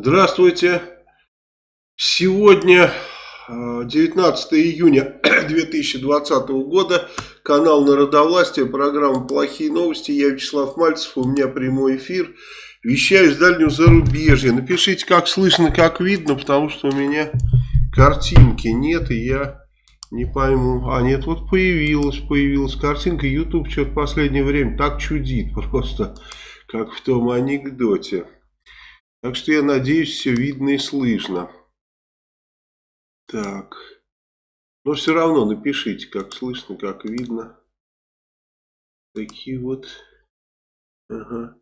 Здравствуйте. Сегодня 19 июня 2020 года. Канал Народовластия, программа «Плохие новости». Я Вячеслав Мальцев, у меня прямой эфир. Вещаю из дальнего зарубежья. Напишите, как слышно, как видно, потому что у меня картинки нет, и я не пойму. А нет, вот появилась, появилась картинка. YouTube что-то в последнее время так чудит просто, как в том анекдоте. Так что я надеюсь, все видно и слышно. Так. Но все равно напишите, как слышно, как видно. Такие вот. Ага.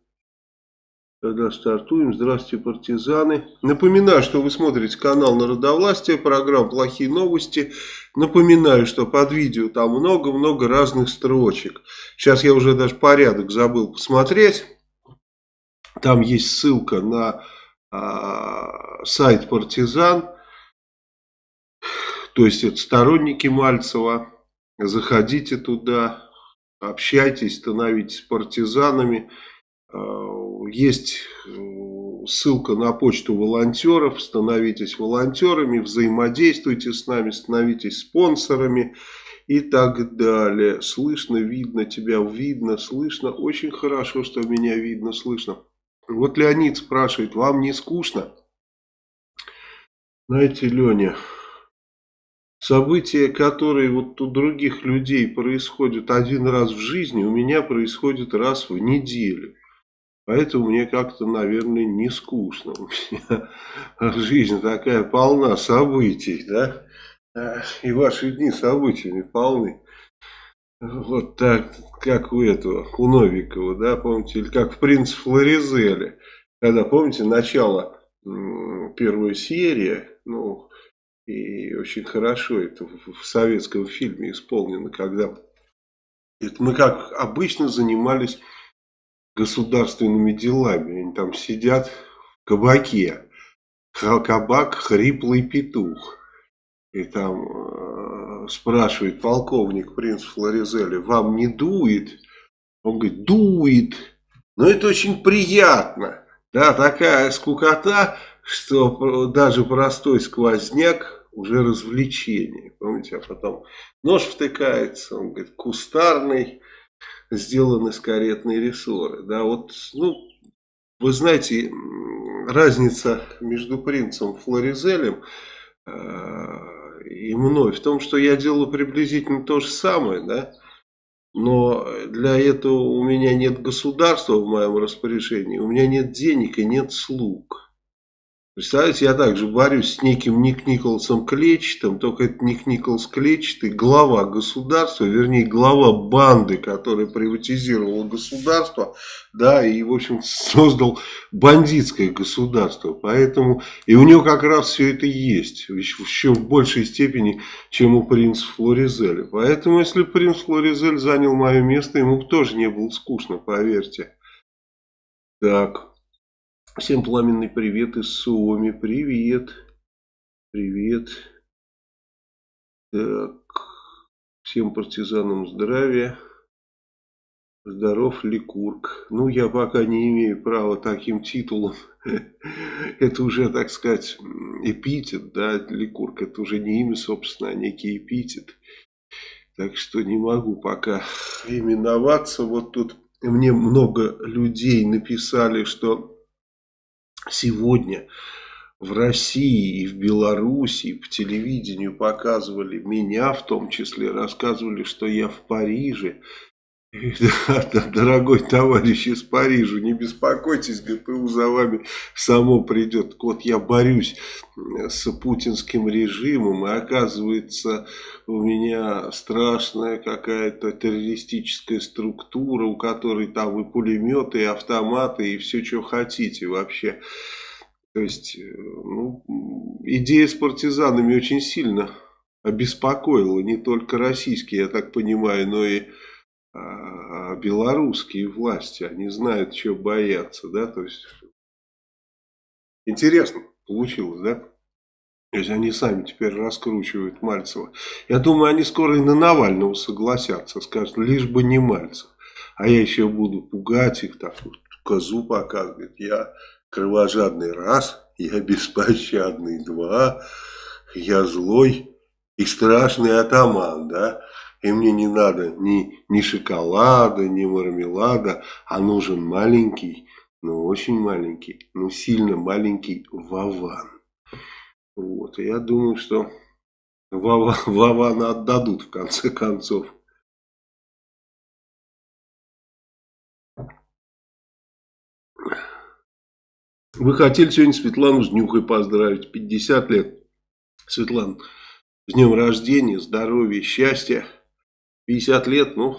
Тогда стартуем. Здравствуйте, партизаны. Напоминаю, что вы смотрите канал Народовластия, программа «Плохие новости». Напоминаю, что под видео там много-много разных строчек. Сейчас я уже даже порядок забыл посмотреть. Там есть ссылка на а, сайт «Партизан». То есть это сторонники Мальцева. Заходите туда, общайтесь, становитесь партизанами. А, есть ссылка на почту волонтеров. Становитесь волонтерами, взаимодействуйте с нами, становитесь спонсорами и так далее. Слышно, видно, тебя видно, слышно. Очень хорошо, что меня видно, слышно. Вот Леонид спрашивает, вам не скучно? Знаете, Леня, события, которые вот у других людей происходят один раз в жизни, у меня происходят раз в неделю. Поэтому мне как-то, наверное, не скучно. У меня жизнь такая полна событий, да? И ваши дни событиями полны. Вот так, как у этого, у Новикова, да, помните, или как в «Принц Флоризеле», когда, помните, начало первой серии, ну, и очень хорошо это в советском фильме исполнено, когда это мы как обычно занимались государственными делами, они там сидят в кабаке, кабак «Хриплый петух», и там э, спрашивает полковник принц Флоризели, вам не дует? Он говорит, дует. Но это очень приятно. Да, такая скукота, что даже простой сквозняк уже развлечение. Помните, а потом нож втыкается, он говорит, кустарный, сделан из каретной рессоры. Да, вот, ну, вы знаете, разница между принцем Флоризелем э, и мной в том, что я делаю приблизительно то же самое, да, но для этого у меня нет государства в моем распоряжении, у меня нет денег и нет слуг. Представляете, я также борюсь с неким Ник Николсом Клетчатым, только это Ник Николс Клетчатый, глава государства, вернее, глава банды, которая приватизировала государство, да, и, в общем, создал бандитское государство. Поэтому, и у него как раз все это есть, еще в большей степени, чем у принца Флоризеля. Поэтому, если принц Флоризель занял мое место, ему тоже не было скучно, поверьте. Так. Всем пламенный привет из Суоми. Привет. Привет. Так. Всем партизанам здравия. Здоров ли Курк? Ну, я пока не имею права таким титулом. Это уже, так сказать, эпитет, да, Ликург. Это уже не имя, собственно, а некий эпитет. Так что не могу пока именоваться. Вот тут мне много людей написали, что сегодня в России и в Белоруссии по телевидению показывали меня, в том числе рассказывали, что я в Париже. Дорогой товарищ из Парижа, не беспокойтесь, ГПУ за вами само придет. Вот я борюсь с путинским режимом, и оказывается, у меня страшная какая-то террористическая структура, у которой там и пулеметы, и автоматы, и все, что хотите вообще. То есть, ну, идея с партизанами очень сильно обеспокоила не только российские, я так понимаю, но и белорусские власти. Они знают, чего бояться, да, то есть, интересно получилось, да? То есть они сами теперь раскручивают Мальцева. Я думаю, они скоро и на Навального согласятся, скажут, лишь бы не Мальцев. А я еще буду пугать их, так вот, козу показывать. Я кровожадный раз, я беспощадный, два, я злой и страшный атаман, да, и мне не надо ни, ни шоколада, ни мармелада, а нужен маленький, ну очень маленький, ну сильно маленький Вован. Вот, я думаю, что Вована отдадут в конце концов. Вы хотели сегодня Светлану с Нюхой поздравить. 50 лет. Светлана, с днем рождения, здоровья, счастья. 50 лет, ну,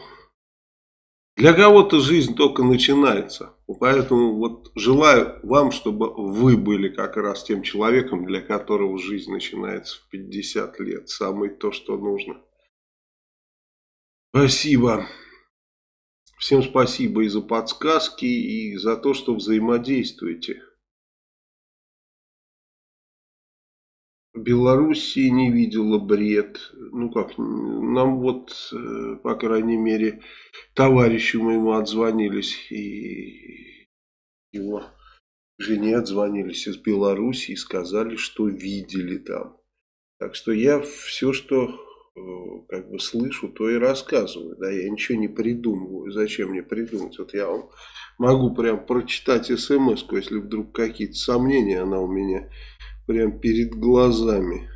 для кого-то жизнь только начинается. Поэтому вот желаю вам, чтобы вы были как раз тем человеком, для которого жизнь начинается в 50 лет. Самое то, что нужно. Спасибо. Всем спасибо и за подсказки, и за то, что взаимодействуете. Белоруссии не видела бред. Ну как, нам вот, э, по крайней мере, товарищу моему отзвонились и его жене отзвонились из Белоруссии и сказали, что видели там. Так что я все, что э, как бы слышу, то и рассказываю. Да, я ничего не придумываю. Зачем мне придумать? Вот я вам могу прям прочитать смс если вдруг какие-то сомнения она у меня прям перед глазами.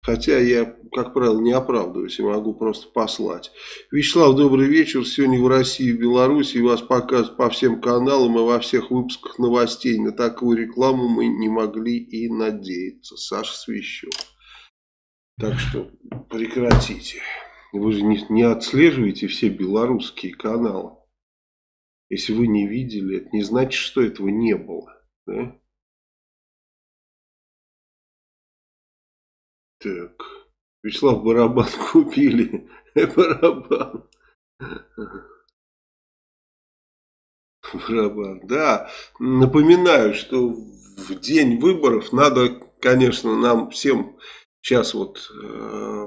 Хотя я, как правило, не оправдываюсь и могу просто послать. Вячеслав, добрый вечер. Сегодня в России и Беларуси вас показывают по всем каналам и во всех выпусках новостей. На такую рекламу мы не могли и надеяться. Саша Свящев. Так что прекратите. Вы же не, не отслеживаете все белорусские каналы. Если вы не видели, это не значит, что этого не было. Да? Так. Вячеслав барабан купили. барабан. Барабан. Да. Напоминаю, что в день выборов надо, конечно, нам всем сейчас вот э,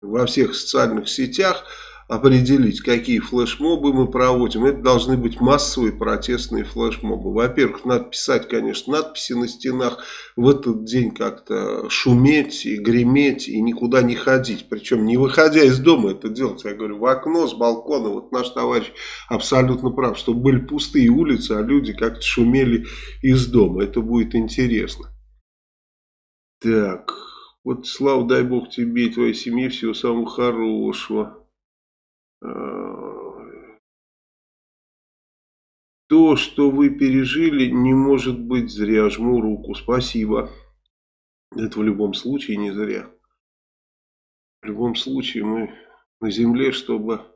во всех социальных сетях определить, какие флешмобы мы проводим. Это должны быть массовые протестные флешмобы. Во-первых, надо писать, конечно, надписи на стенах. В этот день как-то шуметь и греметь и никуда не ходить. Причем не выходя из дома это делать. Я говорю, в окно, с балкона. Вот наш товарищ абсолютно прав, чтобы были пустые улицы, а люди как-то шумели из дома. Это будет интересно. Так, вот слава дай бог тебе и твоей семье всего самого хорошего. Э, то, что вы пережили, не может быть зря. Жму руку. Спасибо. Это в любом случае не зря. В любом случае мы на земле, чтобы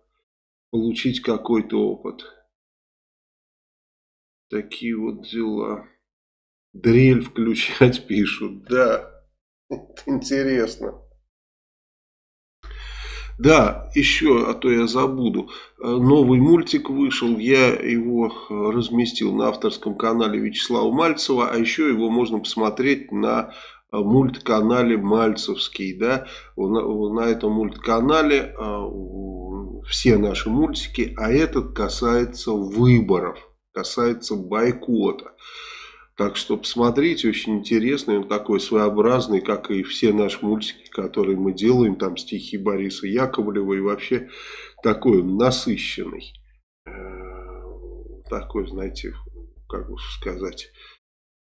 получить какой-то опыт. Такие вот дела. Дрель включать пишут. Да, это интересно. Да, еще, а то я забуду. Э, новый мультик вышел, я его э, разместил на авторском канале Вячеслава Мальцева, а еще его можно посмотреть на э, мультканале Мальцевский. Да? На, этом мультканале все наши мультики, а этот касается выборов, касается бойкота. Так что посмотрите, очень интересный, он такой своеобразный, как и все наши мультики, которые мы делаем, там стихи Бориса Яковлева и вообще такой насыщенный. Э, такой, знаете, как бы сказать,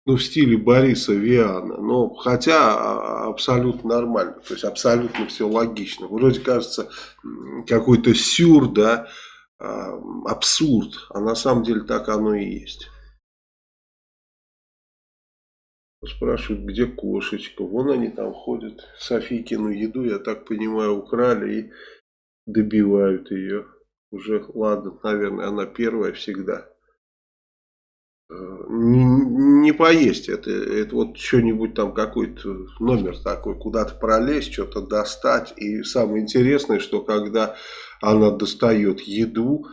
ну в стиле Бориса Виана, но хотя а, абсолютно нормально, то есть абсолютно все логично. Вроде кажется какой-то сюр, да, а, абсурд, а на самом деле так оно и есть. Спрашивают, где кошечка. Вон они там ходят. Софийкину еду, я так понимаю, украли и добивают ее. Уже, ладно, наверное, она первая всегда. Э, не, не поесть это, это вот что-нибудь там какой-то номер такой, куда-то пролезть, что-то достать. И самое интересное, что когда она достает еду,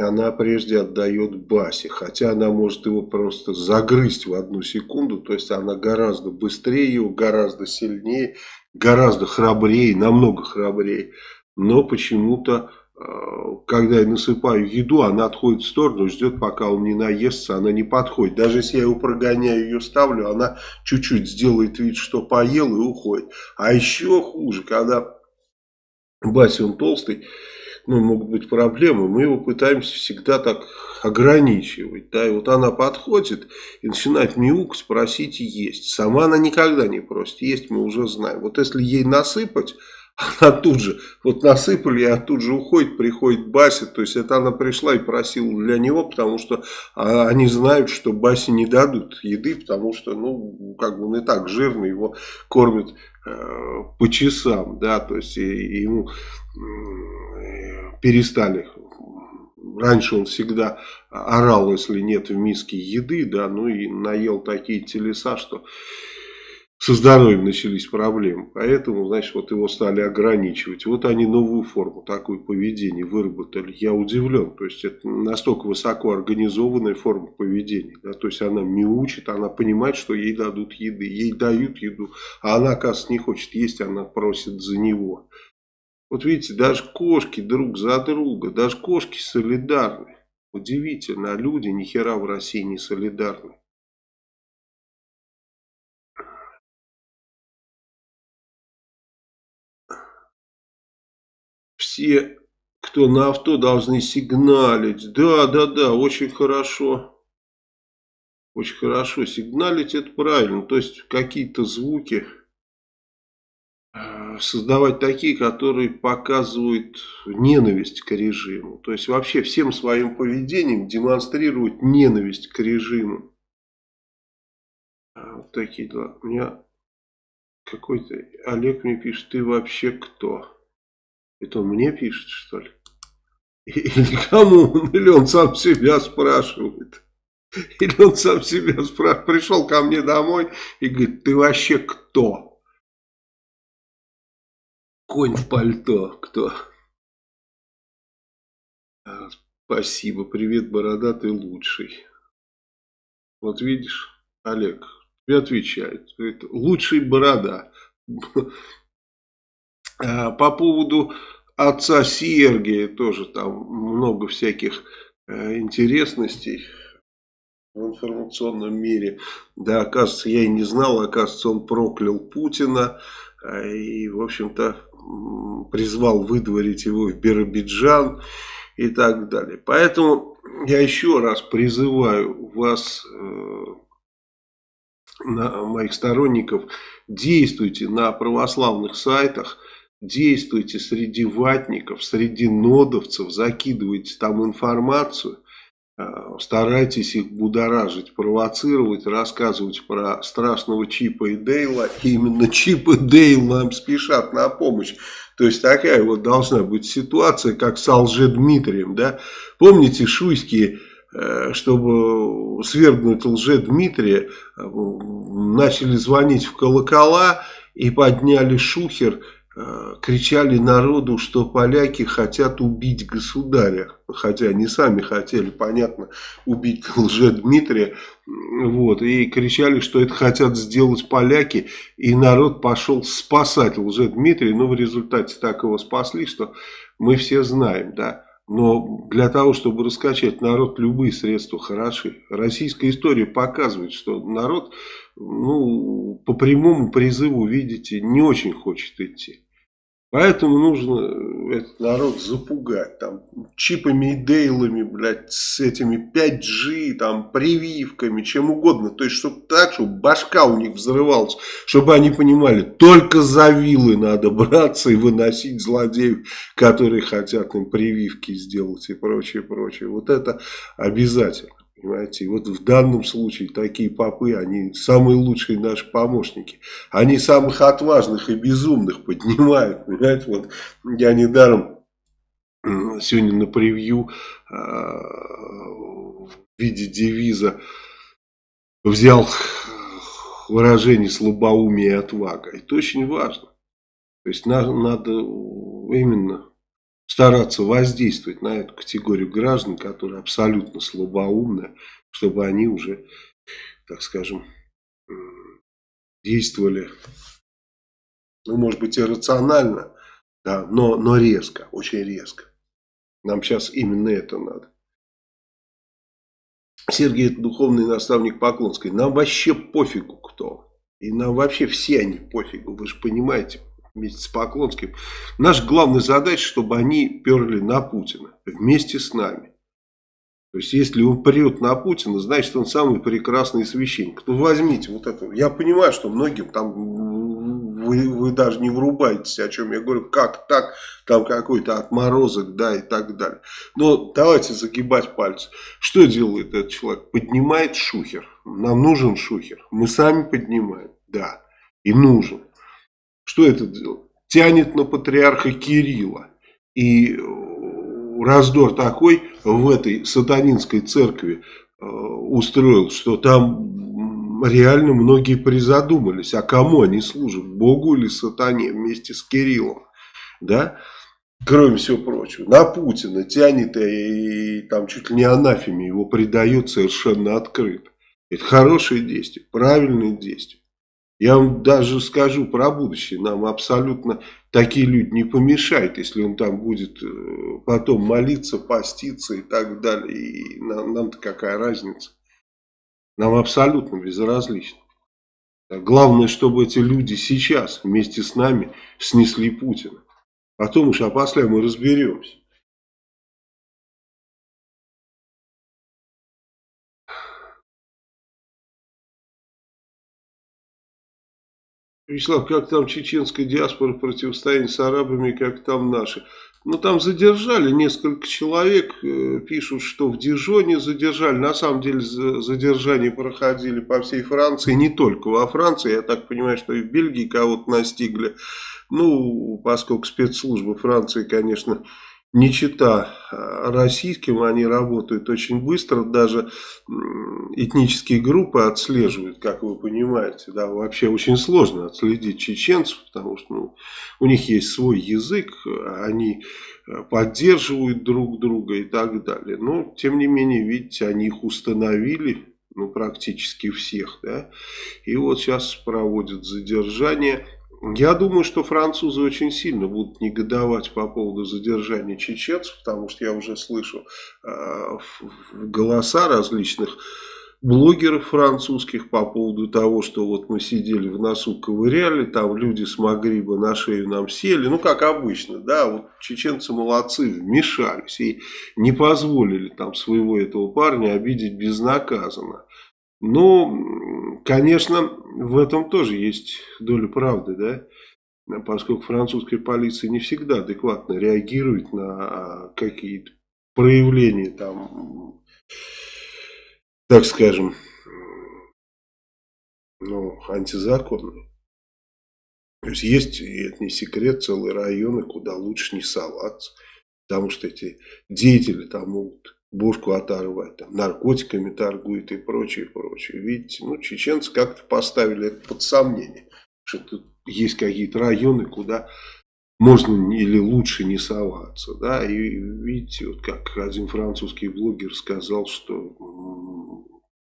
она прежде отдает Басе, хотя она может его просто загрызть в одну секунду, то есть она гораздо быстрее его, гораздо сильнее, гораздо храбрее, намного храбрее, но почему-то когда я насыпаю еду, она отходит в сторону, ждет, пока он не наестся, она не подходит. Даже если я его прогоняю, ее ставлю, она чуть-чуть сделает вид, что поел и уходит. А еще хуже, когда Бася, он толстый, ну, могут быть проблемы, мы его пытаемся всегда так ограничивать. Да? И вот она подходит и начинает мяукать, просить есть. Сама она никогда не просит есть, мы уже знаем. Вот если ей насыпать она тут же, вот насыпали, а тут же уходит, приходит Бася, то есть это она пришла и просила для него, потому что а, они знают, что Басе не дадут еды, потому что, ну, как бы он и так жирный, его кормят э, по часам, да, то есть и, и ему перестали раньше он всегда орал, если нет в миске еды, да, ну и наел такие телеса, что со здоровьем начались проблемы. Поэтому, значит, вот его стали ограничивать. Вот они новую форму, такое поведение выработали. Я удивлен. То есть, это настолько высоко организованная форма поведения. Да? То есть, она мяучит, она понимает, что ей дадут еды. Ей дают еду, а она, оказывается, не хочет есть, она просит за него. Вот видите, даже кошки друг за друга, даже кошки солидарны. Удивительно, а люди ни хера в России не солидарны. все, кто на авто, должны сигналить. Да, да, да, очень хорошо. Очень хорошо. Сигналить это правильно. То есть какие-то звуки создавать такие, которые показывают ненависть к режиму. То есть вообще всем своим поведением демонстрировать ненависть к режиму. А, вот такие дела. У меня какой-то Олег мне пишет, ты вообще кто? Это он мне пишет, что ли? Или кому? Или он сам себя спрашивает? Или он сам себя спрашивает? Пришел ко мне домой и говорит, ты вообще кто? Конь в пальто, кто? А, спасибо, привет, бородатый лучший. Вот видишь, Олег, тебе отвечает. Лучший борода. А, по поводу отца Сергия тоже там много всяких э, интересностей в информационном мире. Да, оказывается, я и не знал, оказывается, он проклял Путина э, и, в общем-то, призвал выдворить его в Биробиджан и так далее. Поэтому я еще раз призываю вас, э, моих сторонников, действуйте на православных сайтах, действуйте среди ватников, среди нодовцев, закидывайте там информацию, старайтесь их будоражить, провоцировать, рассказывать про страшного Чипа и Дейла. И именно Чип и Дейл нам спешат на помощь. То есть такая вот должна быть ситуация, как с Алжедмитрием. Да? Помните шуйские э, чтобы свергнуть лже-Дмитрия, э, начали звонить в колокола и подняли шухер Э, кричали народу, что поляки хотят убить государя. Хотя они сами хотели, понятно, убить лже-Дмитрия. Вот, и кричали, что это хотят сделать поляки. И народ пошел спасать лже-Дмитрия. Но в результате так его спасли, что мы все знаем, да. Но для того, чтобы раскачать народ, любые средства хороши. Российская история показывает, что народ ну, по прямому призыву, видите, не очень хочет идти. Поэтому нужно э, этот народ запугать, там, чипами и дейлами, блядь, с этими 5G, там, прививками, чем угодно. То есть, чтобы так, чтобы башка у них взрывалась, чтобы они понимали, только за вилы надо браться и выносить злодеев, которые хотят им прививки сделать и прочее, прочее. Вот это обязательно. Понимаете, и вот в данном случае такие попы, они самые лучшие наши помощники. Они самых отважных и безумных поднимают. Понимаете, вот я недаром сегодня на превью а, в виде девиза взял выражение слабоумие и отвага. Это очень важно. То есть надо, надо именно стараться воздействовать на эту категорию граждан, которые абсолютно слабоумны, чтобы они уже, так скажем, действовали, ну, может быть, иррационально, да, но, но резко, очень резко. Нам сейчас именно это надо. Сергей, это духовный наставник Поклонской. Нам вообще пофигу кто. И нам вообще все они пофигу, вы же понимаете, вместе с Поклонским. Наша главная задача, чтобы они перли на Путина вместе с нами. То есть, если он прет на Путина, значит, он самый прекрасный священник. Ну, возьмите вот это. Я понимаю, что многим там вы, вы даже не врубаетесь, о чем я говорю. Как так? Там какой-то отморозок, да, и так далее. Но давайте загибать пальцы. Что делает этот человек? Поднимает шухер. Нам нужен шухер. Мы сами поднимаем. Да. И нужен. Что это? Тянет на патриарха Кирилла. И раздор такой в этой сатанинской церкви э, устроил, что там реально многие призадумались, а кому они служат, Богу или сатане вместе с Кириллом, да, кроме всего прочего, на Путина тянет и, и там чуть ли не анафеме его предает совершенно открыто. Это хорошее действие, правильное действие. Я вам даже скажу про будущее. Нам абсолютно такие люди не помешают, если он там будет э, потом молиться, поститься и так далее. И нам, нам-то какая разница? Нам абсолютно безразлично. Главное, чтобы эти люди сейчас вместе с нами снесли Путина. Потом уж, после мы разберемся. Вячеслав, как там чеченская диаспора в противостоянии с арабами, как там наши? Ну, там задержали несколько человек, э, пишут, что в Дижоне задержали. На самом деле задержания проходили по всей Франции, не только во Франции. Я так понимаю, что и в Бельгии кого-то настигли. Ну, поскольку спецслужбы Франции, конечно, не чита а, российским, они работают очень быстро, даже этнические группы отслеживают, как вы понимаете, да, вообще очень сложно отследить чеченцев, потому что ну, у них есть свой язык, они а, поддерживают друг друга и так далее, но тем не менее, видите, они их установили, ну практически всех, да, и вот сейчас проводят задержание, я думаю, что французы очень сильно будут негодовать по поводу задержания чеченцев, потому что я уже слышу э, голоса различных блогеров французских по поводу того, что вот мы сидели в носу, ковыряли, там люди с Магриба на шею нам сели, ну как обычно, да, вот чеченцы молодцы, вмешались и не позволили там своего этого парня обидеть безнаказанно. Ну, конечно, в этом тоже есть доля правды, да, поскольку французская полиция не всегда адекватно реагирует на какие-то проявления там, так скажем, ну, антизаконные. То есть есть, и это не секрет, целые районы, куда лучше не соваться, потому что эти деятели там могут бошку оторвать, там, наркотиками торгует и прочее, прочее. Видите, ну, чеченцы как-то поставили это под сомнение, что тут есть какие-то районы, куда можно или лучше не соваться, да, и видите, вот как один французский блогер сказал, что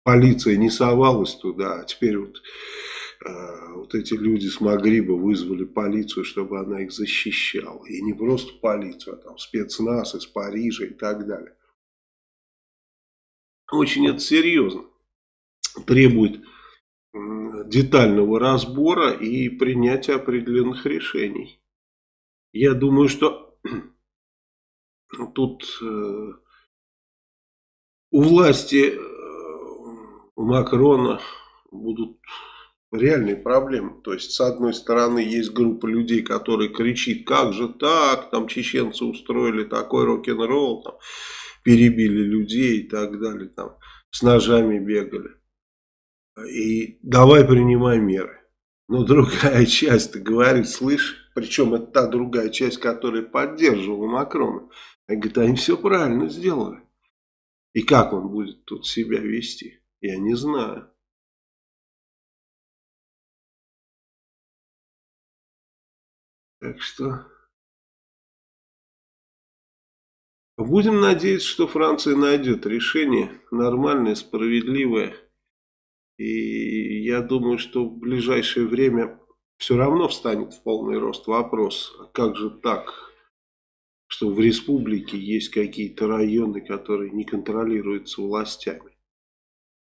полиция не совалась туда, а теперь вот, э, вот эти люди с Магриба вызвали полицию, чтобы она их защищала, и не просто полицию, а там спецназ из Парижа и так далее. Очень это серьезно. Требует детального разбора и принятия определенных решений. Я думаю, что тут э, у власти э, у Макрона будут реальные проблемы. То есть, с одной стороны, есть группа людей, которые кричит, как же так, там чеченцы устроили такой рок-н-ролл, перебили людей и так далее, там, с ножами бегали. И давай принимай меры. Но другая часть говорит, слышь, причем это та другая часть, которая поддерживала Макрона. Она говорит, они все правильно сделали. И как он будет тут себя вести, я не знаю. Так что... Будем надеяться, что Франция найдет решение нормальное, справедливое. И я думаю, что в ближайшее время все равно встанет в полный рост вопрос, а как же так? что в республике есть какие-то районы, которые не контролируются властями.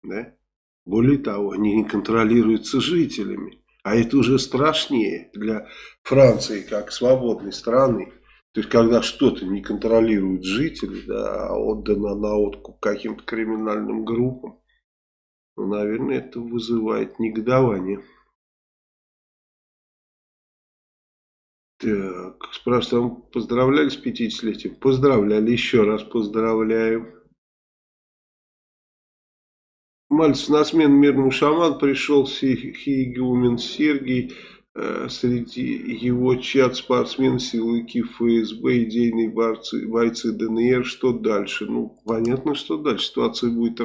Да? Более того, они не контролируются жителями. А это уже страшнее для Франции, как свободной страны. То есть, когда что-то не контролируют жители, да, а отдано на откуп каким-то криминальным группам, ну, наверное, это вызывает негодование. Так, спрашивают, вам поздравляли с 50-летием? Поздравляли, еще раз поздравляю. Мальцев на смену мирному шаман пришел Хигумен Сергей. Э, среди его чат спортсмены, силовики ФСБ, идейные борцы, бойцы ДНР. Что дальше? Ну, понятно, что дальше. Ситуация будет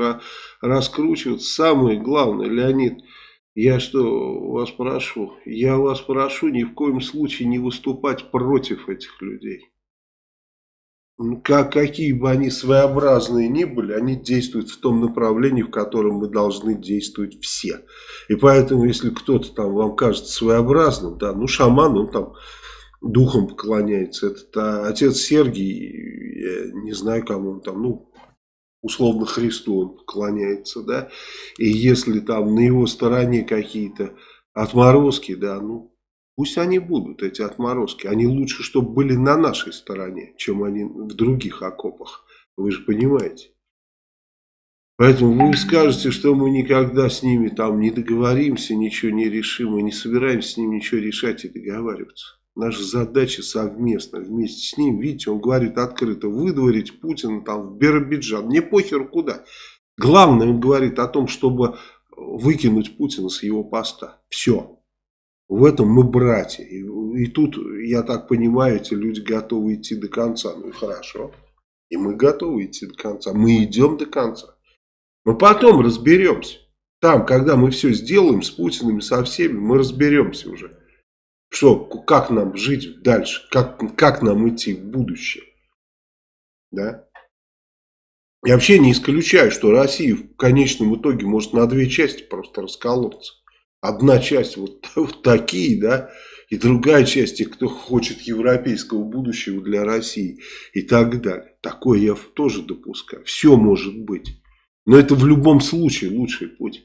раскручиваться. Самое главное, Леонид, я что вас прошу? Я вас прошу ни в коем случае не выступать против этих людей. Как, какие бы они своеобразные ни были, они действуют в том направлении, в котором мы должны действовать все. И поэтому, если кто-то там вам кажется своеобразным, да, ну шаман, он там духом поклоняется. Это а, отец Сергий, не знаю, кому он там, ну, условно Христу он поклоняется, да. И если там на его стороне какие-то отморозки, да, ну, Пусть они будут, эти отморозки. Они лучше, чтобы были на нашей стороне, чем они в других окопах. Вы же понимаете. Поэтому вы скажете, что мы никогда с ними там не договоримся, ничего не решим, мы не собираемся с ними ничего решать и договариваться. Наша задача совместно, вместе с ним, видите, он говорит открыто, выдворить Путина там в Биробиджан, не похер куда. Главное, он говорит о том, чтобы выкинуть Путина с его поста. Все. В этом мы братья. И, и тут, я так понимаю, эти люди готовы идти до конца. Ну и хорошо. И мы готовы идти до конца. Мы идем до конца. Но потом разберемся. Там, когда мы все сделаем с Путиным, со всеми, мы разберемся уже. Что, как нам жить дальше, как, как нам идти в будущее. Да? Я вообще не исключаю, что Россия в конечном итоге может на две части просто расколоться. Одна часть вот, вот такие, да, и другая часть, и кто хочет европейского будущего для России и так далее. Такое я тоже допускаю. Все может быть. Но это в любом случае лучший путь.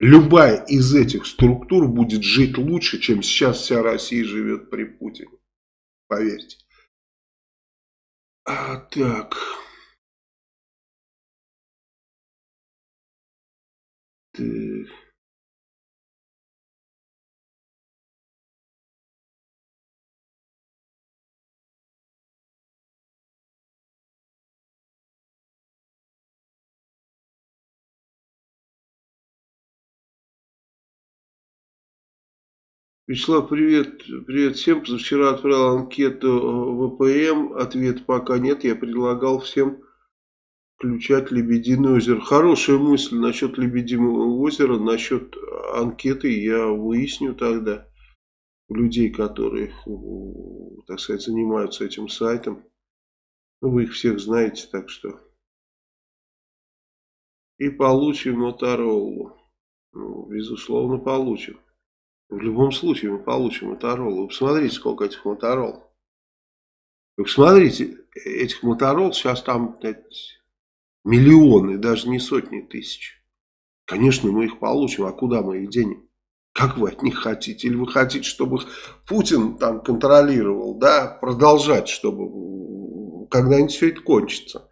Любая из этих структур будет жить лучше, чем сейчас вся Россия живет при Путине. Поверьте. А, так. Так. Вячеслав, привет. Привет всем. Вчера отправил анкету в ВПМ. Ответ пока нет. Я предлагал всем включать Лебединое озеро. Хорошая мысль насчет Лебединого озера. Насчет анкеты я выясню тогда людей, которые, так сказать, занимаются этим сайтом. Ну, вы их всех знаете, так что. И получим Моторолу. Ну, безусловно, получим. В любом случае мы получим Моторолу. Вы посмотрите, сколько этих Моторол. Вы посмотрите, этих Моторол сейчас там миллионы, даже не сотни тысяч. Конечно, мы их получим, а куда мы их денем? Как вы от них хотите? Или вы хотите, чтобы Путин там контролировал, да, продолжать, чтобы когда-нибудь все это кончится?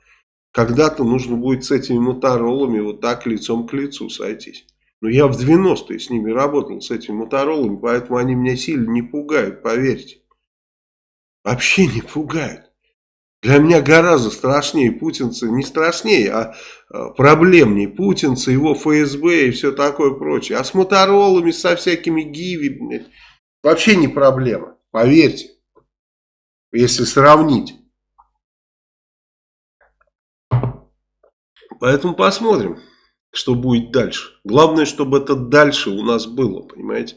Когда-то нужно будет с этими моторолами вот так лицом к лицу сойтись. Но я в 90-е с ними работал, с этими моторолами, поэтому они меня сильно не пугают, поверьте. Вообще не пугают. Для меня гораздо страшнее путинцы, не страшнее, а, а проблемнее путинцы, его ФСБ и все такое прочее. А с моторолами, со всякими гиви, вообще не проблема, поверьте, если сравнить. Поэтому посмотрим что будет дальше. Главное, чтобы это дальше у нас было, понимаете?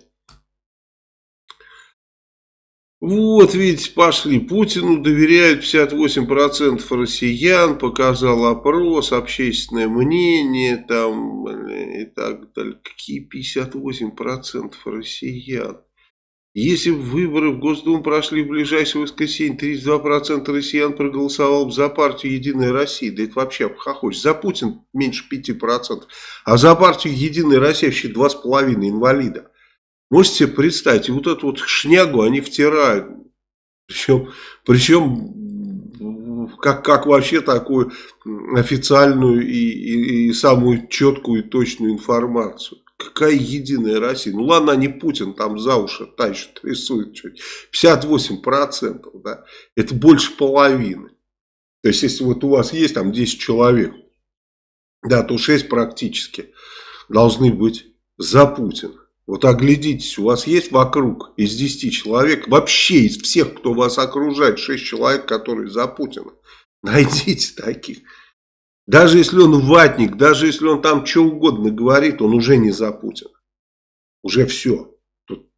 Вот, видите, пошли. Путину доверяют 58% россиян, показал опрос, общественное мнение там и так далее. Какие 58% россиян? Если выборы в Госдуму прошли в ближайшее воскресенье, 32% россиян проголосовало бы за партию «Единая Россия». Да это вообще хохочешь. За Путин меньше 5%. А за партию «Единая Россия» вообще 2,5 инвалида. Можете себе представить, вот эту вот шнягу они втирают. Причем, причем как, как вообще такую официальную и, и, и самую четкую и точную информацию. Какая единая Россия? Ну ладно, не Путин там за уши тащит, рисует чуть. 58%, да, это больше половины. То есть, если вот у вас есть там 10 человек, да, то 6 практически должны быть за Путина. Вот оглядитесь, у вас есть вокруг из 10 человек, вообще из всех, кто вас окружает, 6 человек, которые за Путина. Найдите таких. Даже если он ватник, даже если он там что угодно говорит, он уже не за Путина. Уже все. Тут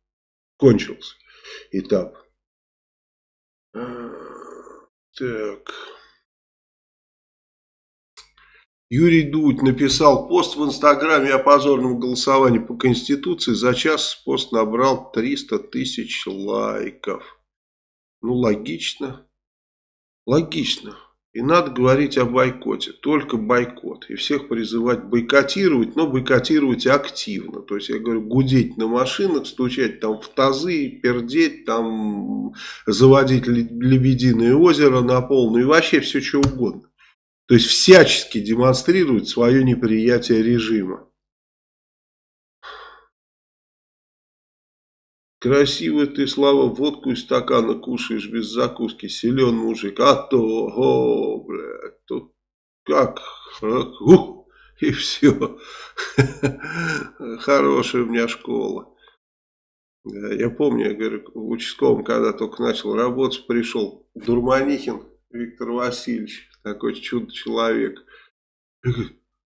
кончился этап. Так. Юрий Дудь написал пост в Инстаграме о позорном голосовании по Конституции. За час пост набрал 300 тысяч лайков. Ну, логично. Логично. И надо говорить о бойкоте, только бойкот. И всех призывать бойкотировать, но бойкотировать активно. То есть, я говорю, гудеть на машинах, стучать там в тазы, пердеть, там заводить лебединое озеро на полную и вообще все что угодно. То есть, всячески демонстрировать свое неприятие режима. Красиво ты, Слава, водку из стакана кушаешь без закуски, силен мужик. А то, о, блядь, тут как, ух, и все. Хорошая у меня школа. Я помню, я говорю, в участковом, когда только начал работать, пришел Дурманихин Виктор Васильевич, такой чудо-человек.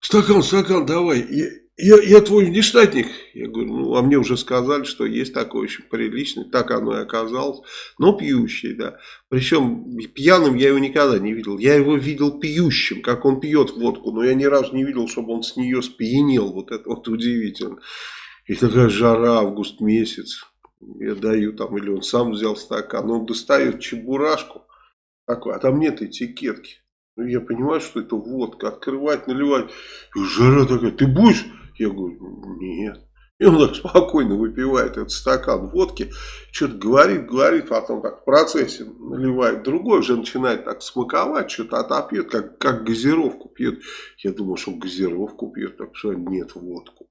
Стакан, стакан, давай. Я, я твой внештатник. Я говорю, ну, а мне уже сказали, что есть такой очень приличный. Так оно и оказалось. Но пьющий, да. Причем пьяным я его никогда не видел. Я его видел пьющим, как он пьет водку. Но я ни разу не видел, чтобы он с нее спьянел. Вот это вот удивительно. И такая жара, август месяц. Я даю там, или он сам взял стакан. Он достает чебурашку. Такой, а там нет этикетки. Ну, я понимаю, что это водка. Открывать, наливать. И жара такая, ты будешь? Я говорю, нет. И он так спокойно выпивает этот стакан водки, что-то говорит, говорит, потом так в процессе наливает. Другой уже начинает так смаковать, что-то отопьет, как, как газировку пьет. Я думал, что газировку пьет, так что нет водку.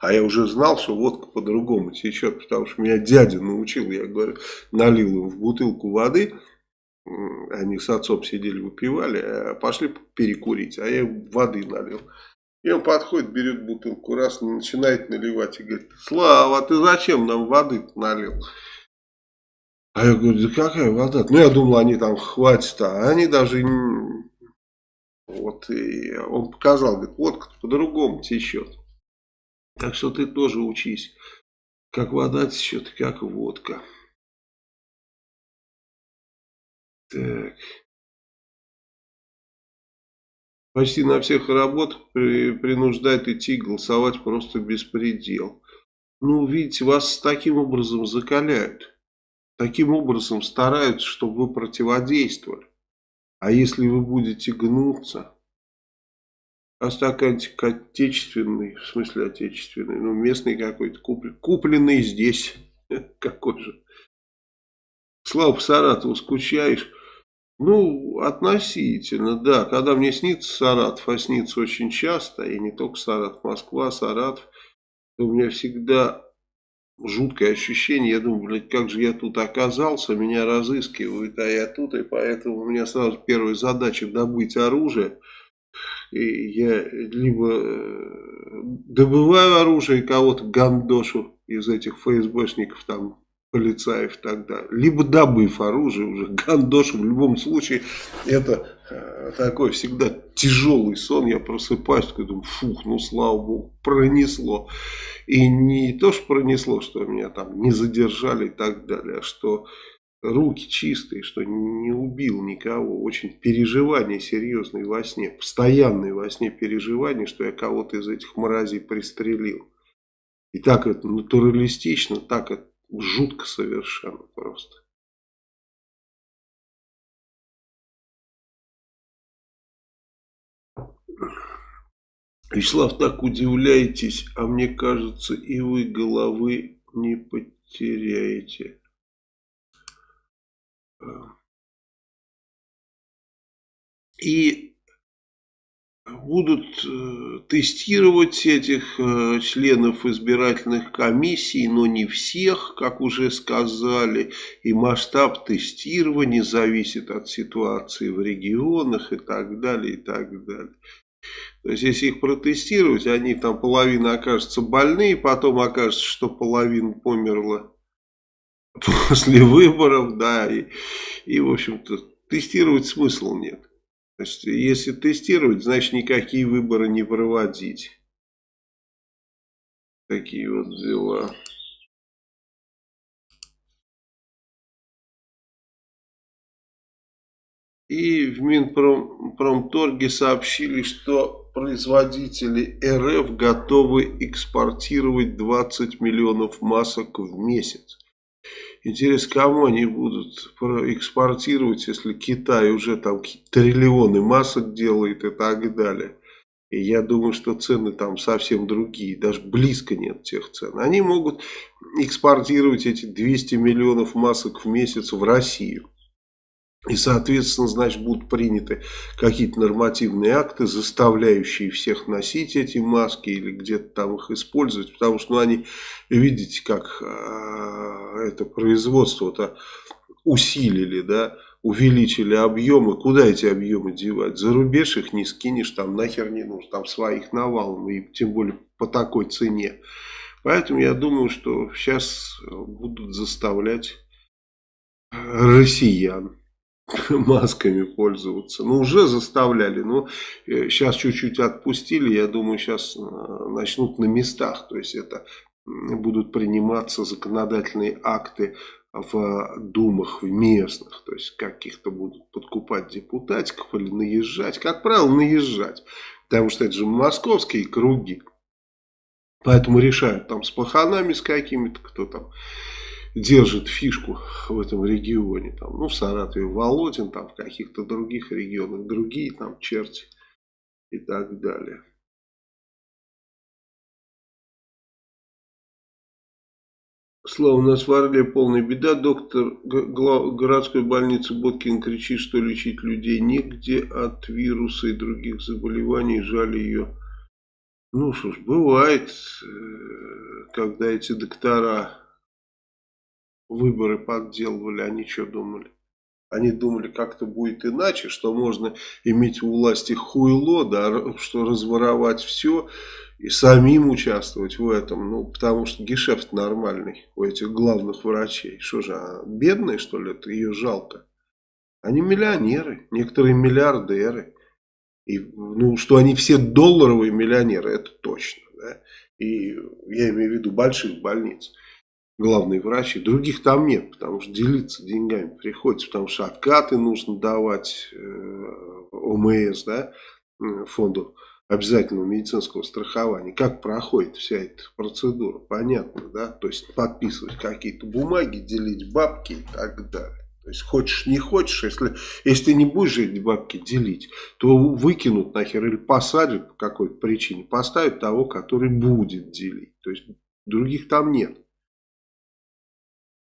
А я уже знал, что водка по-другому течет, потому что меня дядя научил, я говорю, налил им в бутылку воды, они с отцом сидели, выпивали, а пошли перекурить, а я воды налил. И он подходит, берет бутылку, раз, начинает наливать и говорит, Слава, ты зачем нам воды налил? А я говорю, да какая вода? Ну, я думал, они там хватит, а они даже... Вот, и он показал, говорит, водка по-другому течет. Так что ты тоже учись, как вода течет, как водка. Так. Почти на всех работах при, принуждает идти голосовать просто беспредел. Ну, видите, вас таким образом закаляют. Таким образом стараются, чтобы вы противодействовали. А если вы будете гнуться, а стаканчик отечественный, в смысле отечественный, ну местный какой-то, купленный, купленный здесь, какой же. Слава по Саратову, скучаешь? Ну, относительно, да. Когда мне снится Саратов, а снится очень часто, и не только Саратов, Москва, Саратов, то у меня всегда жуткое ощущение. Я думаю, блядь, как же я тут оказался, меня разыскивают, а я тут, и поэтому у меня сразу первая задача добыть оружие. И я либо э, добываю оружие кого-то гандошу из этих ФСБшников там полицаев тогда, либо добыв оружие уже, гандош, в любом случае, это э, такой всегда тяжелый сон, я просыпаюсь, такой думаю, фух, ну слава богу, пронесло. И не то, что пронесло, что меня там не задержали и так далее, а что руки чистые, что не убил никого, очень переживания серьезные во сне, постоянные во сне переживания, что я кого-то из этих мразей пристрелил. И так это натуралистично, так это жутко совершенно просто. Вячеслав, так удивляетесь, а мне кажется, и вы головы не потеряете. И будут э, тестировать этих э, членов избирательных комиссий, но не всех, как уже сказали. И масштаб тестирования зависит от ситуации в регионах и так далее, и так далее. То есть, если их протестировать, они там половина окажется больные, потом окажется, что половина померла после выборов, да, и, и в общем-то, тестировать смысла нет. То есть, если тестировать, значит, никакие выборы не проводить. Такие вот дела. И в Минпромторге сообщили, что производители РФ готовы экспортировать 20 миллионов масок в месяц. Интересно, кому они будут экспортировать, если Китай уже там триллионы масок делает и так далее. И я думаю, что цены там совсем другие, даже близко нет тех цен. Они могут экспортировать эти 200 миллионов масок в месяц в Россию. И, соответственно, значит, будут приняты какие-то нормативные акты, заставляющие всех носить эти маски или где-то там их использовать. Потому что ну, они, видите, как э, это производство-то усилили, да, увеличили объемы. Куда эти объемы девать? За рубеж их не скинешь, там нахер не нужно, там своих навалом, и тем более по такой цене. Поэтому я думаю, что сейчас будут заставлять россиян масками пользоваться. Ну, уже заставляли, но сейчас э, чуть-чуть отпустили, я думаю, сейчас э, начнут на местах. То есть, это будут приниматься законодательные акты в думах, в местных. То есть, каких-то будут подкупать депутатиков или наезжать. Как правило, наезжать. Потому что это же московские круги. Поэтому решают там с паханами, с какими-то, кто там держит фишку в этом регионе. Там, ну, в Саратове Володин, там в каких-то других регионах другие там черти и так далее. Слава, у нас в Орле полная беда. Доктор городской больницы Боткин кричит, что лечить людей негде от вируса и других заболеваний. Жаль ее. Ну что ж, бывает, э, когда эти доктора выборы подделывали, они что думали? Они думали, как-то будет иначе, что можно иметь у власти хуйло, да, что разворовать все и самим участвовать в этом. Ну, потому что гешефт нормальный у этих главных врачей. Что же, а бедные, что ли, это ее жалко? Они миллионеры, некоторые миллиардеры. И, ну, что они все долларовые миллионеры, это точно. Да? И я имею в виду больших больниц главный врач, и других там нет, потому что делиться деньгами приходится, потому что откаты нужно давать э, ОМС, да, фонду обязательного медицинского страхования. Как проходит вся эта процедура, понятно, да, то есть подписывать какие-то бумаги, делить бабки и так далее. То есть хочешь не хочешь, если, если ты не будешь эти бабки делить, то выкинут нахер или посадят по какой-то причине, поставят того, который будет делить. То есть других там нет.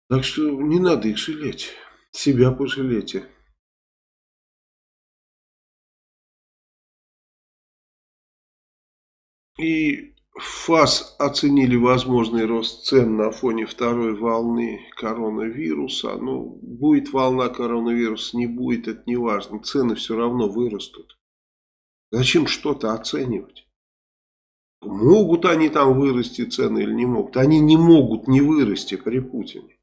Так что не надо их жалеть. Себя пожалейте. И ФАС оценили возможный рост цен на фоне второй волны коронавируса. Ну, будет волна коронавируса, не будет, это не важно. Цены все равно вырастут. Зачем что-то оценивать? Могут они там вырасти цены или не могут? Они не могут не вырасти при Путине.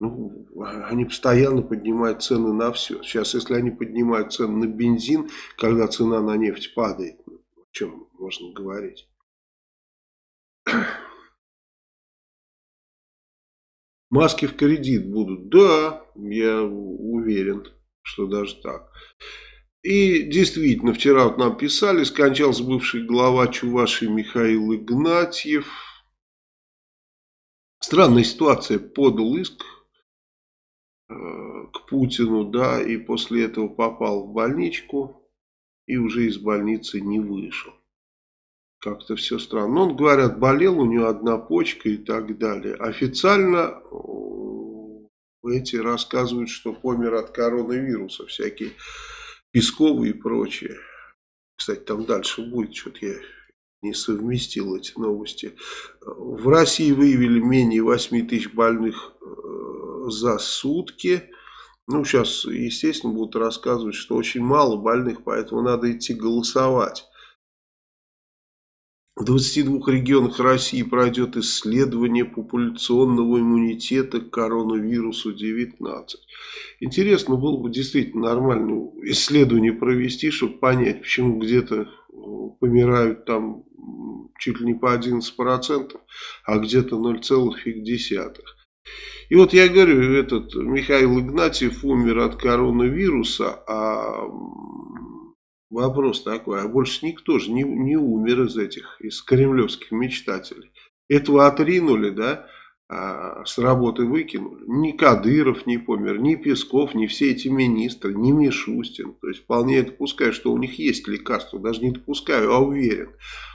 Ну, они постоянно поднимают цены на все. Сейчас, если они поднимают цены на бензин, когда цена на нефть падает, ну, о чем можно говорить? Маски в кредит будут? Да, я уверен, что даже так. И действительно, вчера вот нам писали, скончался бывший глава Чувашии Михаил Игнатьев. Странная ситуация, подал иск к Путину, да, и после этого попал в больничку и уже из больницы не вышел. Как-то все странно. Он, говорят, болел, у него одна почка и так далее. Официально эти рассказывают, что помер от коронавируса, всякие Песковы и прочее. Кстати, там дальше будет, что-то я не совместил эти новости. В России выявили менее 8 тысяч больных э, за сутки. Ну, сейчас, естественно, будут рассказывать, что очень мало больных, поэтому надо идти голосовать. В 22 регионах России пройдет исследование популяционного иммунитета к коронавирусу 19. Интересно было бы действительно нормальное исследование провести, чтобы понять, почему где-то э, помирают там чуть ли не по 11%, а где-то 0,5%. И вот я говорю, этот Михаил Игнатьев умер от коронавируса, а вопрос такой, а больше никто же не, не умер из этих, из кремлевских мечтателей. Этого отринули, да, а, с работы выкинули. Ни Кадыров не помер, ни Песков, ни все эти министры, ни Мишустин. То есть вполне допускаю, что у них есть лекарство. Даже не допускаю, а уверен.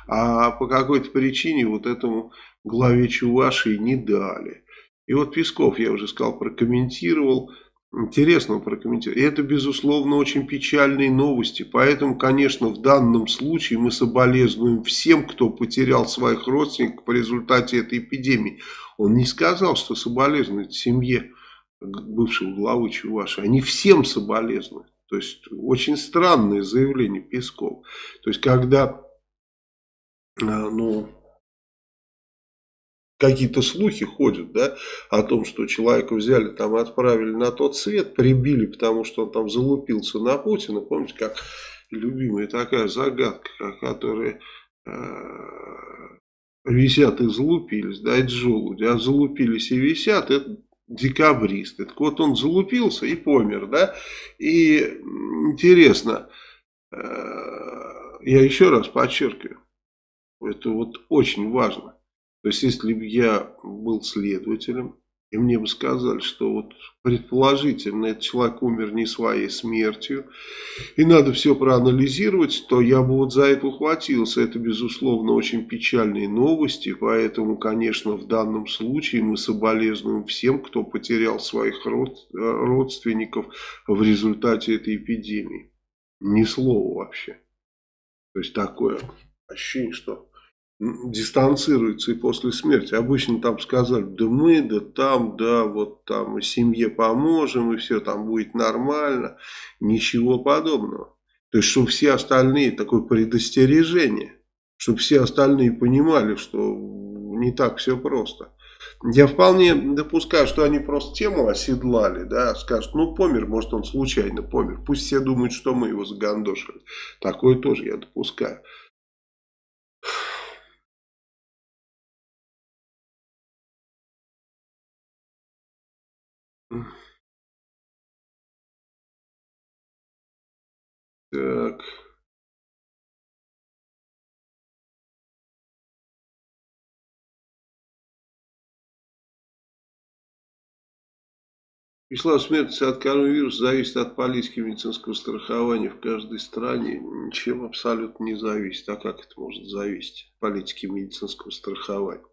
А по какой-то причине вот этому главе Чувашии не дали. И вот Песков, я уже сказал, прокомментировал. Интересно прокомментировать. Это, безусловно, очень печальные новости. Поэтому, конечно, в данном случае мы соболезнуем всем, кто потерял своих родственников в результате этой эпидемии. Он не сказал, что соболезнует семье бывшего главы Чуваши. Они всем соболезнуют. То есть, очень странное заявление Песков. То есть, когда э, ну, какие-то слухи ходят, да, о том, что человека взяли там отправили на тот свет, прибили, потому что он там залупился на Путина. Помните, как любимая такая загадка, которая э, висят и залупились, да, это желуди, а залупились и висят, это декабристы. Так вот он залупился и помер, да, и интересно, э, я еще раз подчеркиваю, это вот очень важно, то есть, если бы я был следователем, и мне бы сказали, что вот предположительно этот человек умер не своей смертью, и надо все проанализировать, то я бы вот за это ухватился. Это, безусловно, очень печальные новости, поэтому, конечно, в данном случае мы соболезнуем всем, кто потерял своих родственников в результате этой эпидемии. Ни слова вообще. То есть, такое ощущение, что дистанцируется и после смерти. Обычно там сказали, да мы, да там, да, вот там семье поможем, и все там будет нормально. Ничего подобного. То есть, чтобы все остальные, такое предостережение, чтобы все остальные понимали, что не так все просто. Я вполне допускаю, что они просто тему оседлали, да, скажут, ну помер, может он случайно помер. Пусть все думают, что мы его загандошили. Такое тоже я допускаю. Так. Число смертности от коронавируса зависит от политики медицинского страхования в каждой стране. Ничем абсолютно не зависит. А как это может зависеть? Политики медицинского страхования.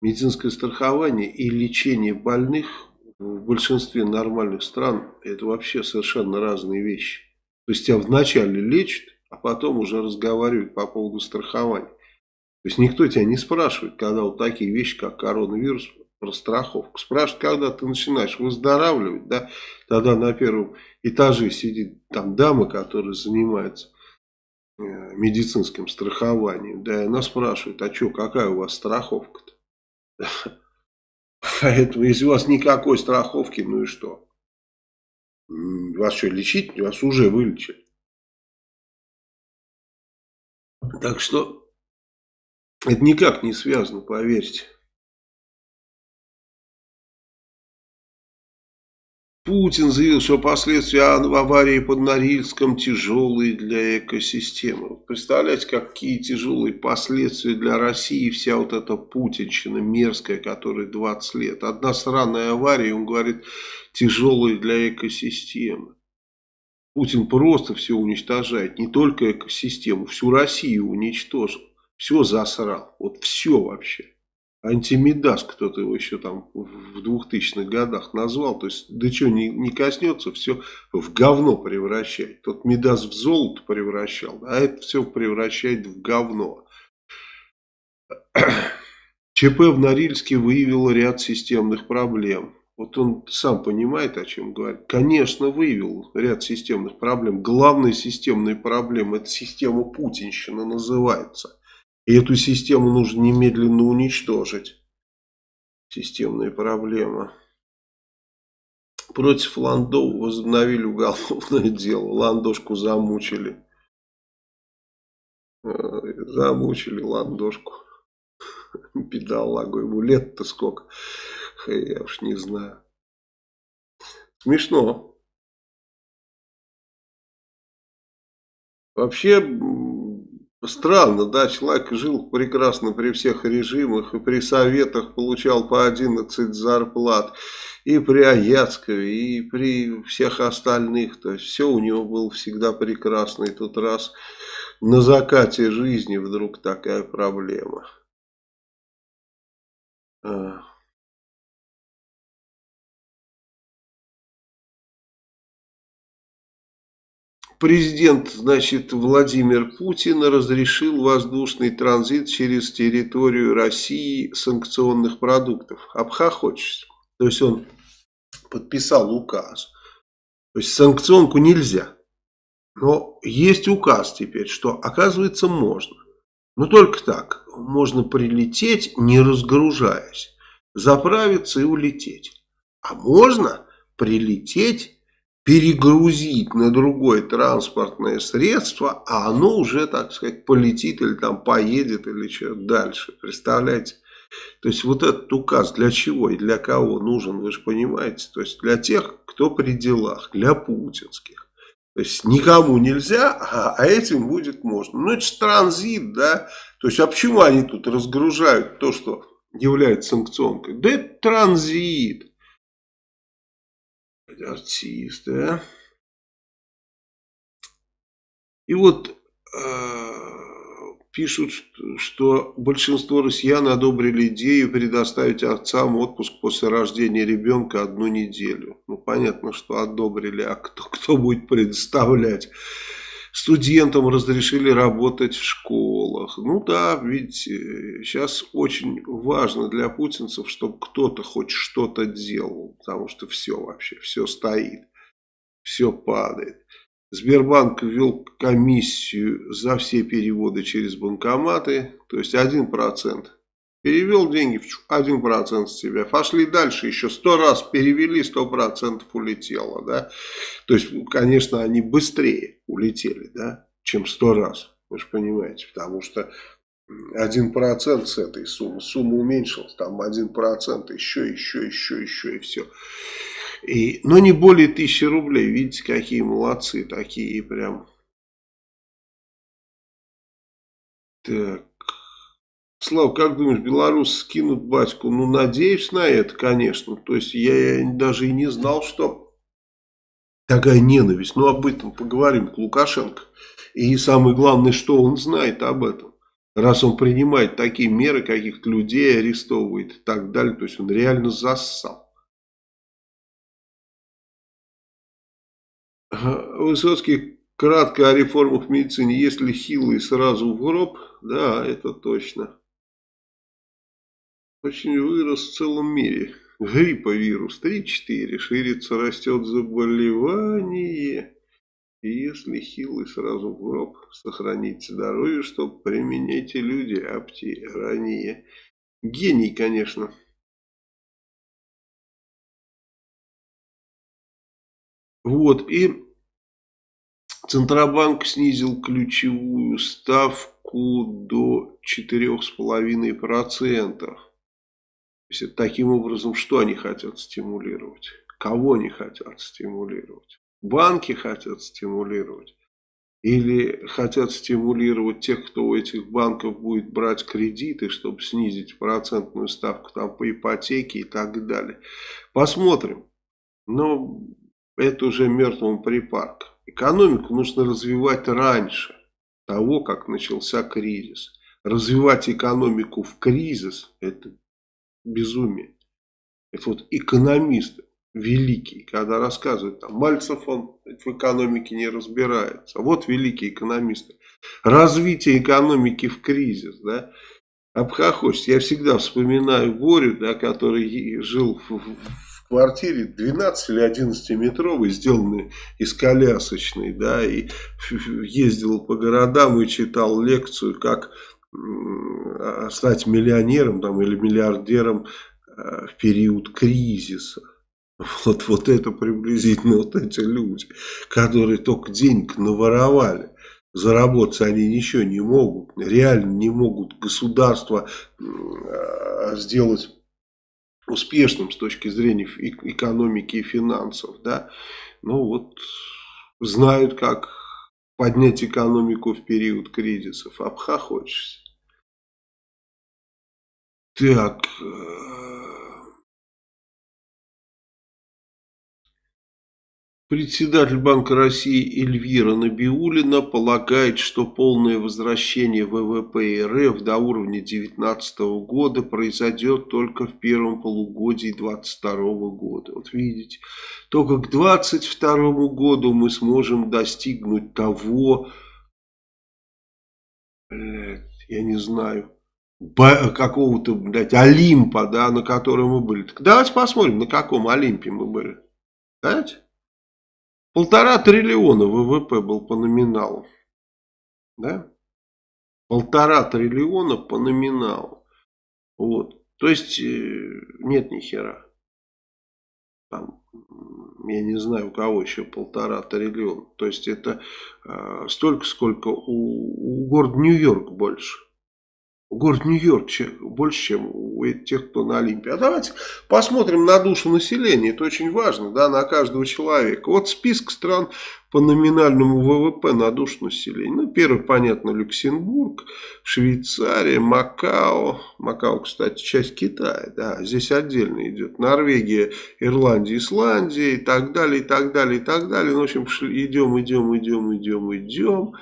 Медицинское страхование и лечение больных в большинстве нормальных стран это вообще совершенно разные вещи. То есть тебя вначале лечат, а потом уже разговаривают по поводу страхования. То есть никто тебя не спрашивает, когда вот такие вещи, как коронавирус, про страховку. Спрашивают, когда ты начинаешь выздоравливать, да, тогда на первом этаже сидит там дама, которая занимается э, медицинским страхованием, да, и она спрашивает, а что, какая у вас страховка-то? Поэтому, если у вас никакой страховки, ну и что? Вас что, лечить? Вас уже вылечили. Так что это никак не связано, поверьте. Путин заявил, что последствия аварии под Норильском тяжелые для экосистемы. Представляете, какие тяжелые последствия для России вся вот эта путинщина мерзкая, которая 20 лет. Одна странная авария, он говорит, тяжелые для экосистемы. Путин просто все уничтожает, не только экосистему, всю Россию уничтожил. Все засрал, вот все вообще. Антимидас кто-то его еще там в 2000-х годах назвал. То есть, да что, не, не коснется, все в говно превращает. Тот Мидас в золото превращал, а это все превращает в говно. ЧП в Норильске выявило ряд системных проблем. Вот он сам понимает, о чем говорит. Конечно, выявил ряд системных проблем. Главная системная проблема, это система путинщина называется. И эту систему нужно немедленно уничтожить. Системная проблема. Против Ландов возобновили уголовное дело. Ландошку замучили. Э, замучили Ландошку. Бедолагу. Ему лет-то сколько. Я уж не знаю. Смешно. Вообще Странно, да, человек жил прекрасно при всех режимах и при советах получал по 11 зарплат, и при Аяцкове, и при всех остальных, то есть все у него было всегда прекрасно, и тут раз на закате жизни вдруг такая проблема. Президент, значит, Владимир Путин разрешил воздушный транзит через территорию России санкционных продуктов. Обхохочешься. То есть он подписал указ. То есть санкционку нельзя. Но есть указ теперь, что оказывается можно. Но только так. Можно прилететь, не разгружаясь. Заправиться и улететь. А можно прилететь перегрузить на другое транспортное средство, а оно уже, так сказать, полетит или там поедет или что дальше. Представляете? То есть вот этот указ для чего и для кого нужен, вы же понимаете. То есть для тех, кто при делах, для путинских. То есть никому нельзя, а, а этим будет можно. Ну это же транзит, да. То есть а почему они тут разгружают то, что является санкционкой? Да это транзит артист, да. И вот э, пишут, что большинство россиян одобрили идею предоставить отцам отпуск после рождения ребенка одну неделю. Ну, понятно, что одобрили, а кто, кто будет предоставлять? Студентам разрешили работать в школах. Ну да, видите, сейчас очень важно для путинцев, чтобы кто-то хоть что-то делал, потому что все вообще, все стоит, все падает. Сбербанк ввел комиссию за все переводы через банкоматы, то есть 1%. Перевел деньги, 1% с тебя. Пошли дальше, еще 100 раз перевели, 100% улетело. Да? То есть, конечно, они быстрее улетели, да, чем 100 раз. Вы же понимаете, потому что 1% с этой суммы, сумма уменьшилась, там 1%, еще, еще, еще, еще и все. И, но не более тысячи рублей, видите, какие молодцы такие прям. Так. Слав, как думаешь, белорусы скинут батьку? Ну, надеюсь на это, конечно. То есть, я, я даже и не знал, что такая ненависть. Но об этом поговорим к Лукашенко. И самое главное, что он знает об этом. Раз он принимает такие меры, каких-то людей арестовывает и так далее. То есть, он реально зассал. Высоцкий кратко о реформах в медицине. Если хилый сразу в гроб, да, это точно очень вырос в целом мире. Грипповирус 3-4, ширится, растет заболевание. И если хилый, сразу в гроб, сохраните здоровье, чтобы применяйте люди ранее. Гений, конечно. Вот, и Центробанк снизил ключевую ставку до 4,5%. Есть, таким образом, что они хотят стимулировать? Кого не хотят стимулировать? Банки хотят стимулировать. Или хотят стимулировать тех, кто у этих банков будет брать кредиты, чтобы снизить процентную ставку там, по ипотеке и так далее. Посмотрим. Но это уже мертвому припарка. Экономику нужно развивать раньше того, как начался кризис. Развивать экономику в кризис – это безумие. Это вот экономисты великий, когда рассказывают, там, Мальцев, он в экономике не разбирается. Вот великие экономисты. Развитие экономики в кризис, да. Обхохочется. Я всегда вспоминаю Борю, да, который жил в, в квартире 12 или 11 метровой, сделанной из колясочной, да, и ездил по городам и читал лекцию, как стать миллионером там, или миллиардером э, в период кризиса. Вот, вот это приблизительно вот эти люди, которые только денег наворовали. Заработать они ничего не могут, реально не могут государство а, сделать успешным с точки зрения экономики и финансов. Да? Ну вот знают, как поднять экономику в период кризисов. Обхохочешься. Так, э, Председатель Банка России Эльвира Набиулина полагает, что полное возвращение ВВП РФ до уровня 2019 года произойдет только в первом полугодии 2022 года. Вот видите, только к 2022 году мы сможем достигнуть того, я не знаю, какого-то, блядь, Олимпа, да, на котором мы были. Так давайте посмотрим, на каком Олимпе мы были. Знаете? Полтора триллиона ВВП был по номиналу. Да? Полтора триллиона по номиналу. Вот. То есть, э, нет ни хера. Там, я не знаю, у кого еще полтора триллиона. То есть, это э, столько, сколько у, у города Нью-Йорк больше. Город Нью-Йорк больше, чем у тех, кто на Олимпе. А давайте посмотрим на душу населения. Это очень важно, да, на каждого человека. Вот список стран по номинальному ВВП на душу населения. Ну, первый, понятно, Люксембург, Швейцария, Макао. Макао, кстати, часть Китая, да, здесь отдельно идет. Норвегия, Ирландия, Исландия и так далее, и так далее, и так далее. Ну, в общем, идем, идем, идем, идем, идем.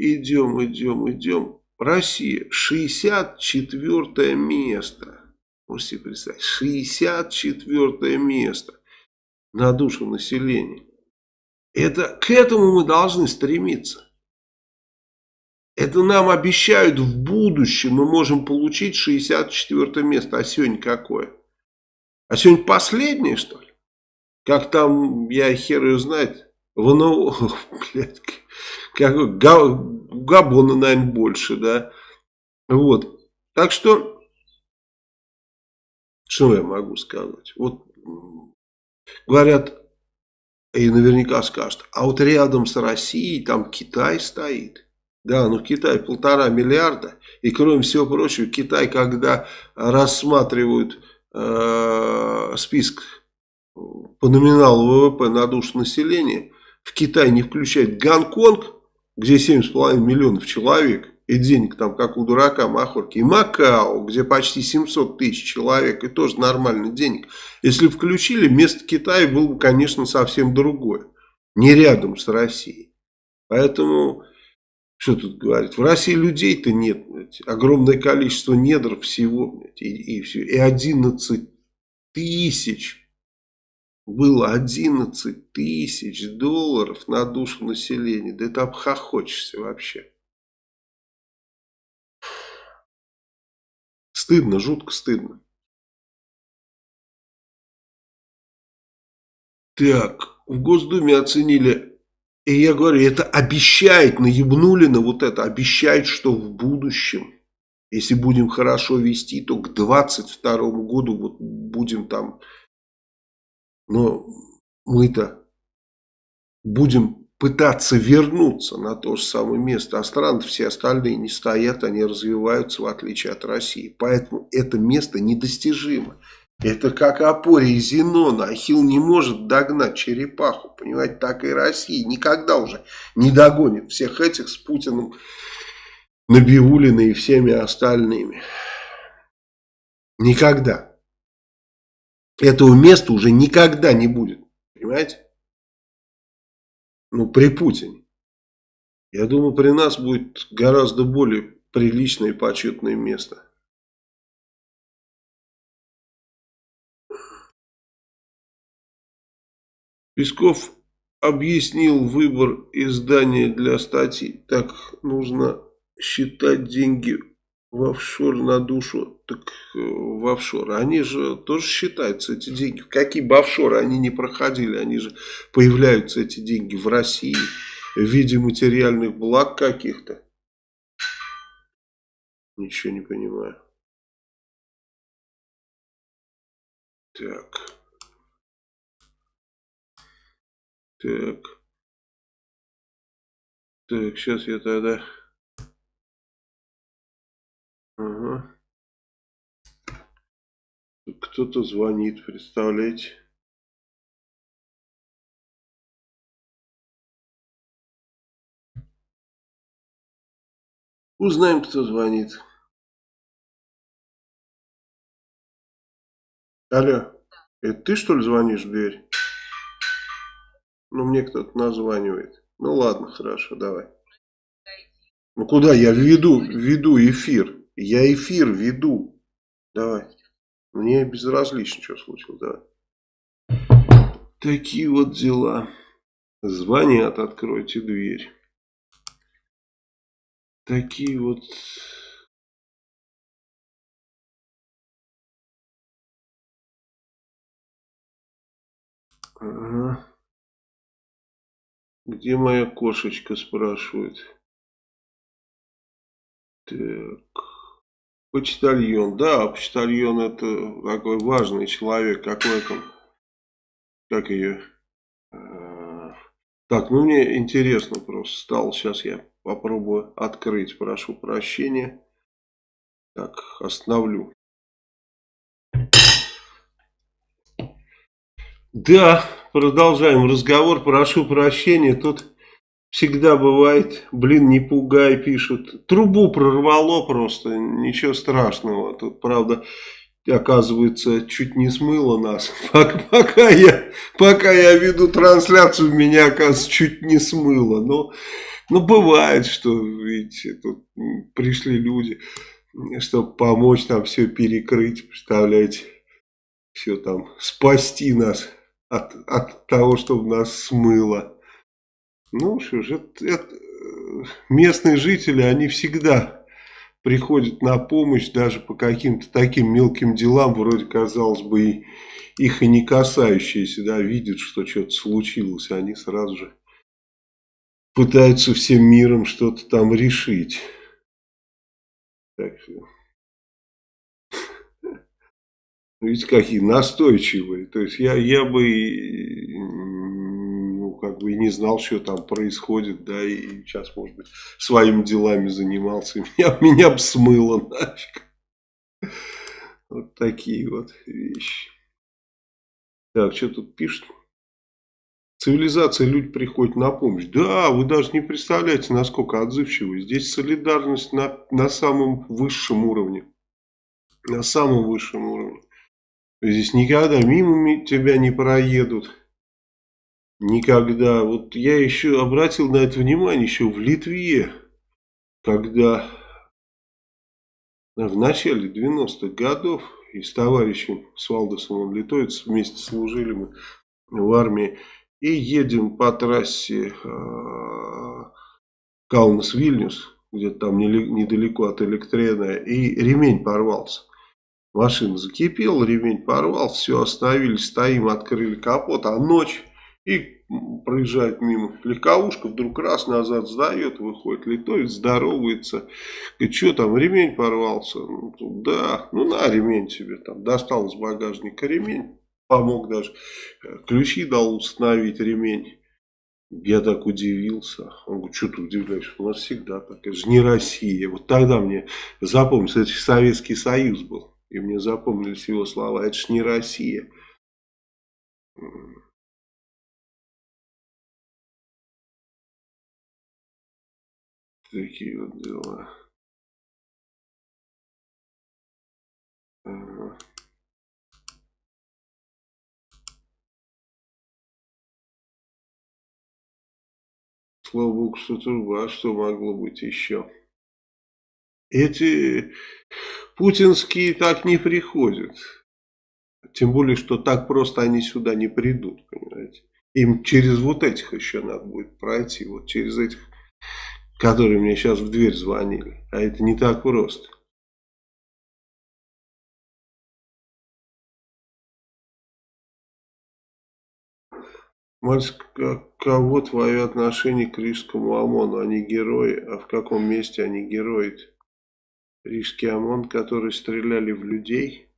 Идем, идем, идем. Россия 64 место. Можете представить, 64 место на душу населения. Это, к этому мы должны стремиться. Это нам обещают в будущем, мы можем получить 64 место. А сегодня какое? А сегодня последнее, что ли? Как там, я хер ее знает, в НО, блядь, как, Габона, наверное, больше, да. Вот. Так что, что я могу сказать? Вот, говорят, и наверняка скажут, а вот рядом с Россией там Китай стоит. Да, ну Китай полтора миллиарда. И кроме всего прочего, Китай, когда рассматривают э, список по номиналу ВВП на душу населения, в Китай не включает Гонконг, где 7,5 миллионов человек, и денег там как у дурака махорки, и Макао, где почти 700 тысяч человек, и тоже нормально денег. Если включили, место Китая было бы, конечно, совсем другое. Не рядом с Россией. Поэтому, что тут говорить, в России людей-то нет. Блядь. Огромное количество недр всего. Блядь, и, и, все. и 11 тысяч было 11 тысяч долларов на душу населения. Да это обхохочешься вообще. Стыдно, жутко стыдно. Так, в Госдуме оценили, и я говорю, это обещает, наебнули на вот это, обещает, что в будущем, если будем хорошо вести, то к 22 году вот будем там но мы-то будем пытаться вернуться на то же самое место, а страны все остальные не стоят, они развиваются в отличие от России. Поэтому это место недостижимо. Это как опоре и Зенона. Ахилл не может догнать черепаху. Понимаете, так и Россия никогда уже не догонит всех этих с Путиным, Набиулиной и всеми остальными. Никогда. Этого места уже никогда не будет. Понимаете? Ну, при Путине. Я думаю, при нас будет гораздо более приличное и почетное место. Песков объяснил выбор издания для статьи. Так нужно считать деньги в офшор на душу, так э, в офшор. Они же тоже считаются, эти деньги. Какие бы офшоры они не проходили, они же появляются, эти деньги, в России в виде материальных благ каких-то. Ничего не понимаю. Так. Так. Так, сейчас я тогда... Ага. Кто-то звонит, представляете? Узнаем, кто звонит. Алло, это ты что ли звонишь в дверь? Ну, мне кто-то названивает. Ну, ладно, хорошо, давай. Ну, куда? Я веду, веду эфир. Я эфир веду. Давай. Мне безразлично, что случилось, давай. Такие вот дела. Звонят, откройте дверь. Такие вот... Ага. Где моя кошечка, спрашивает. Так. Почтальон. Да, почтальон это такой важный человек. Какой там? Как ее? А, так, ну мне интересно просто стало. Сейчас я Попробую открыть, прошу прощения. Так, остановлю. Да, продолжаем разговор. Прошу прощения, тут всегда бывает, блин, не пугай, пишут. Трубу прорвало просто, ничего страшного. Тут, правда, оказывается, чуть не смыло нас. Пока я, пока я веду трансляцию, меня, оказывается, чуть не смыло. Но ну, бывает, что, видите, тут пришли люди, чтобы помочь нам все перекрыть, представляете, все там, спасти нас от, от того, чтобы нас смыло. Ну, ж, это, это, местные жители, они всегда приходят на помощь даже по каким-то таким мелким делам, вроде, казалось бы, и, их и не касающиеся, да, видят, что что-то случилось, они сразу же пытаются всем миром что-то там решить. Так что... Видите, какие настойчивые. То есть я, я ну, бы и не знал, что там происходит, да, и сейчас, может быть, своими делами занимался. И меня, меня бы смыло нафиг. Вот такие вот вещи. Так, что тут пишут? Цивилизация, люди приходят на помощь. Да, вы даже не представляете, насколько отзывчивы. Здесь солидарность на, на самом высшем уровне. На самом высшем уровне. Здесь никогда мимо тебя не проедут. Никогда. Вот я еще обратил на это внимание еще в Литве, когда в начале 90-х годов и с товарищем с Валдесом Литовец вместе служили мы в армии. И едем по трассе э, Каунас-Вильнюс, где-то там недалеко от Электрена, и ремень порвался. Машина закипела, ремень порвался, все, остановились, стоим, открыли капот, а ночь, и проезжает мимо легковушка, вдруг раз назад сдает, выходит литовец, здоровается, говорит, что там, ремень порвался? Ну, да, ну на ремень тебе там, достал из багажника ремень, помог даже. Э, ключи дал установить ремень. Я так удивился. Он говорит, что ты удивляешься? У нас всегда так. Это же не Россия. Вот тогда мне запомнился, это Советский Союз был. И мне запомнились его слова, это ж не Россия. Такие вот дела. Ага. Слава богу, что труба, а что могло быть еще? Эти путинские так не приходят. Тем более, что так просто они сюда не придут, понимаете. Им через вот этих еще надо будет пройти, вот через этих, которые мне сейчас в дверь звонили. А это не так просто. Мальчик, кого твое отношение к Рижскому ОМОНу? Они герои, а в каком месте они герои? Рижский ОМОН, которые стреляли в людей?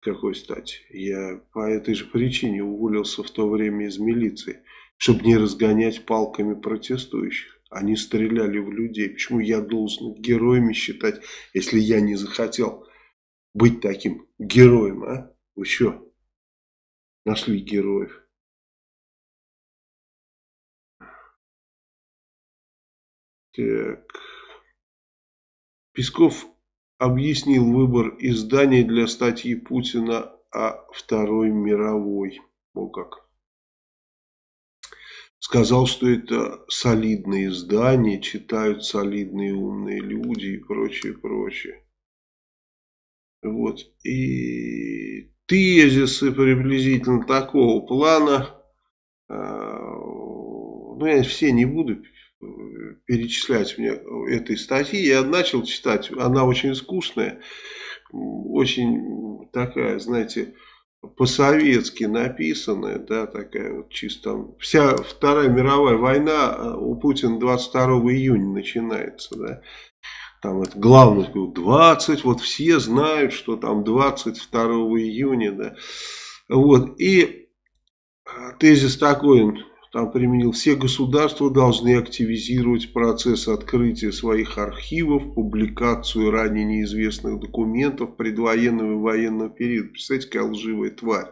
Какой стати? Я по этой же причине уволился в то время из милиции, чтобы не разгонять палками протестующих. Они стреляли в людей. Почему я должен героями считать, если я не захотел быть таким героем, а? Вы что? Нашли героев. Так... Песков объяснил выбор изданий для статьи Путина о Второй мировой. О как. Сказал, что это солидные издания, читают солидные умные люди и прочее, прочее. Вот. И тезисы приблизительно такого плана, а, ну я все не буду перечислять мне этой статьи. Я начал читать, она очень скучная, очень такая, знаете, по-советски написанная, да, такая вот чисто. Вся Вторая мировая война а, у Путина 22 июня начинается, да. Там это главное, 20, вот все знают, что там 22 июня, да. Вот, и а, тезис такой, там применил, все государства должны активизировать процесс открытия своих архивов, публикацию ранее неизвестных документов предвоенного и военного периода. Представляете, какая лживая тварь.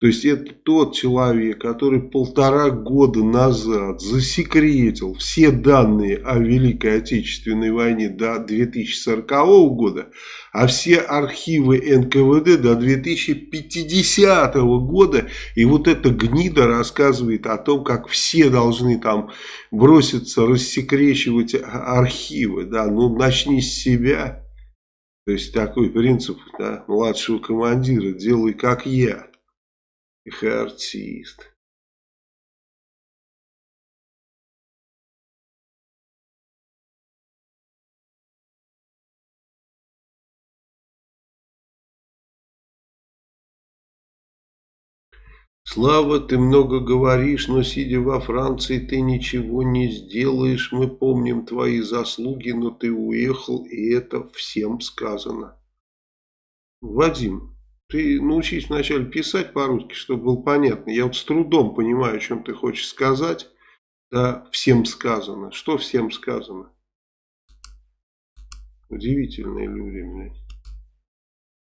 То есть это тот человек, который полтора года назад засекретил все данные о Великой Отечественной войне до 2040 года, а все архивы НКВД до 2050 года. И вот эта гнида рассказывает о том, как все должны там броситься рассекречивать архивы. Да, ну начни с себя. То есть такой принцип да, младшего командира, делай как я. Артист. Слава, ты много говоришь, но сидя во Франции, ты ничего не сделаешь. Мы помним твои заслуги, но ты уехал, и это всем сказано. Вадим, ты научись вначале писать по-русски, чтобы было понятно. Я вот с трудом понимаю, о чем ты хочешь сказать. Да, всем сказано. Что всем сказано? Удивительные люди, блядь.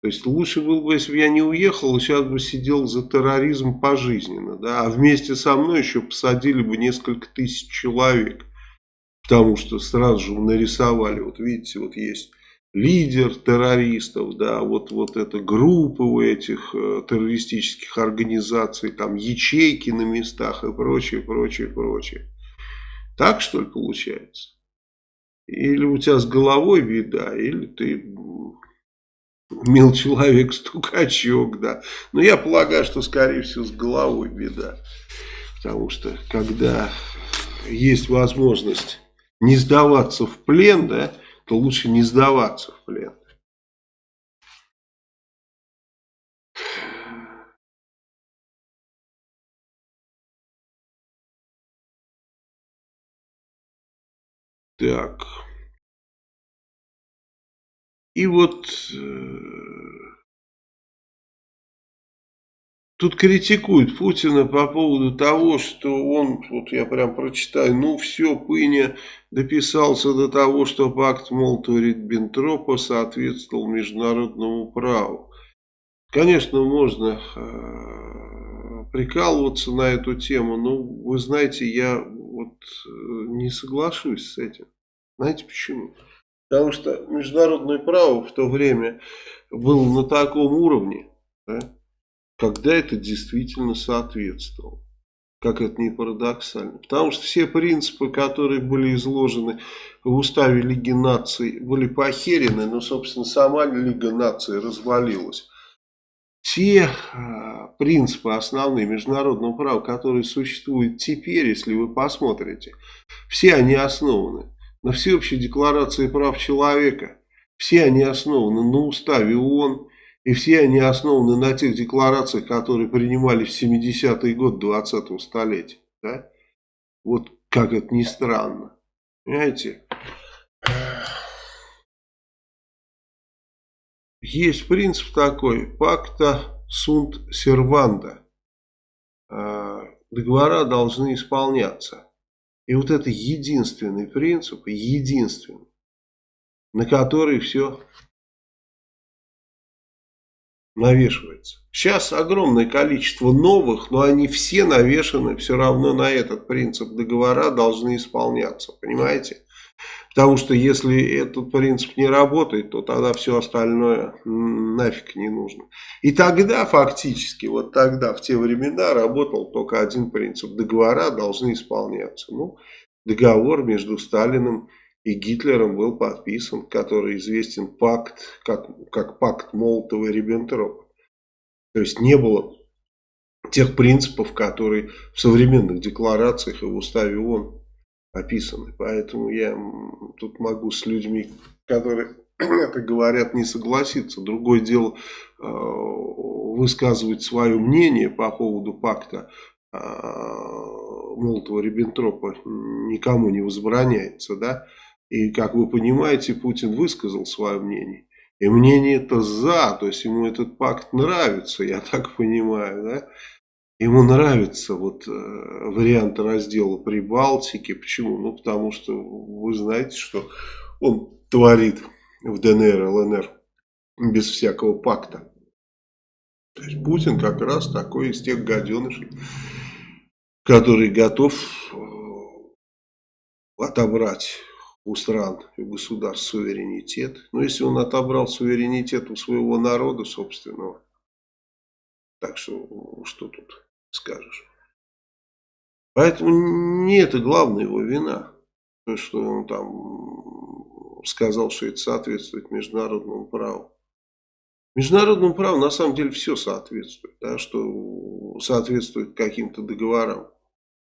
То есть лучше было бы, если бы я не уехал, сейчас бы сидел за терроризм пожизненно, да, а вместе со мной еще посадили бы несколько тысяч человек, потому что сразу же нарисовали, вот видите, вот есть лидер террористов, да, вот, вот эта группа у этих э, террористических организаций, там ячейки на местах и прочее, прочее, прочее. Так что ли получается? Или у тебя с головой беда, или ты мил человек стукачок, да. Но я полагаю, что скорее всего с головой беда. Потому что когда есть возможность не сдаваться в плен, да, то лучше не сдаваться в плен. Так. И вот э, тут критикуют Путина по поводу того, что он, вот я прям прочитаю, ну все, Пыня дописался до того, что пакт Молотова-Риббентропа соответствовал международному праву. Конечно, можно э, прикалываться на эту тему, но вы знаете, я вот э, не соглашусь с этим. Знаете почему? Потому что международное право в то время было на таком уровне, да, когда это действительно соответствовало. Как это не парадоксально. Потому что все принципы, которые были изложены в уставе Лиги наций, были похерены, но, собственно, сама Лига наций развалилась. Все а, принципы основные международного права, которые существуют теперь, если вы посмотрите, все они основаны на всеобщей декларации прав человека. Все они основаны на уставе ООН, и все они основаны на тех декларациях, которые принимались в 70-е годы 20-го столетия. Да? Вот как это ни странно. Понимаете? Есть принцип такой, пакта сунт серванда. Договора должны исполняться. И вот это единственный принцип, единственный, на который все навешивается. Сейчас огромное количество новых, но они все навешаны все равно на этот принцип. Договора должны исполняться, понимаете? Потому что если этот принцип не работает, то тогда все остальное нафиг не нужно. И тогда фактически, вот тогда, в те времена, работал только один принцип. Договора должны исполняться. Ну, договор между Сталиным и Гитлером был подписан, который известен пакт, как, как пакт Молотова и Риббентропа. То есть не было тех принципов, которые в современных декларациях и в уставе ООН описаны. Поэтому я тут могу с людьми, которые это говорят, не согласиться. Другое дело э, высказывать свое мнение по поводу пакта э, Молотова-Риббентропа никому не возбраняется, да, и, как вы понимаете, Путин высказал свое мнение. И мнение это за, то есть ему этот пакт нравится, я так понимаю, да. Ему нравится вот э, вариант раздела Прибалтики. Почему? Ну, потому что вы знаете, что он творит в ДНР, ЛНР без всякого пакта. То есть Путин как раз такой из тех гаденышей, который готов э, отобрать у стран и государств суверенитет. Но если он отобрал суверенитет у своего народа собственного, так что что тут скажешь. Поэтому не это главная его вина. То, что он там сказал, что это соответствует международному праву. Международному праву на самом деле все соответствует, да, что соответствует каким-то договорам.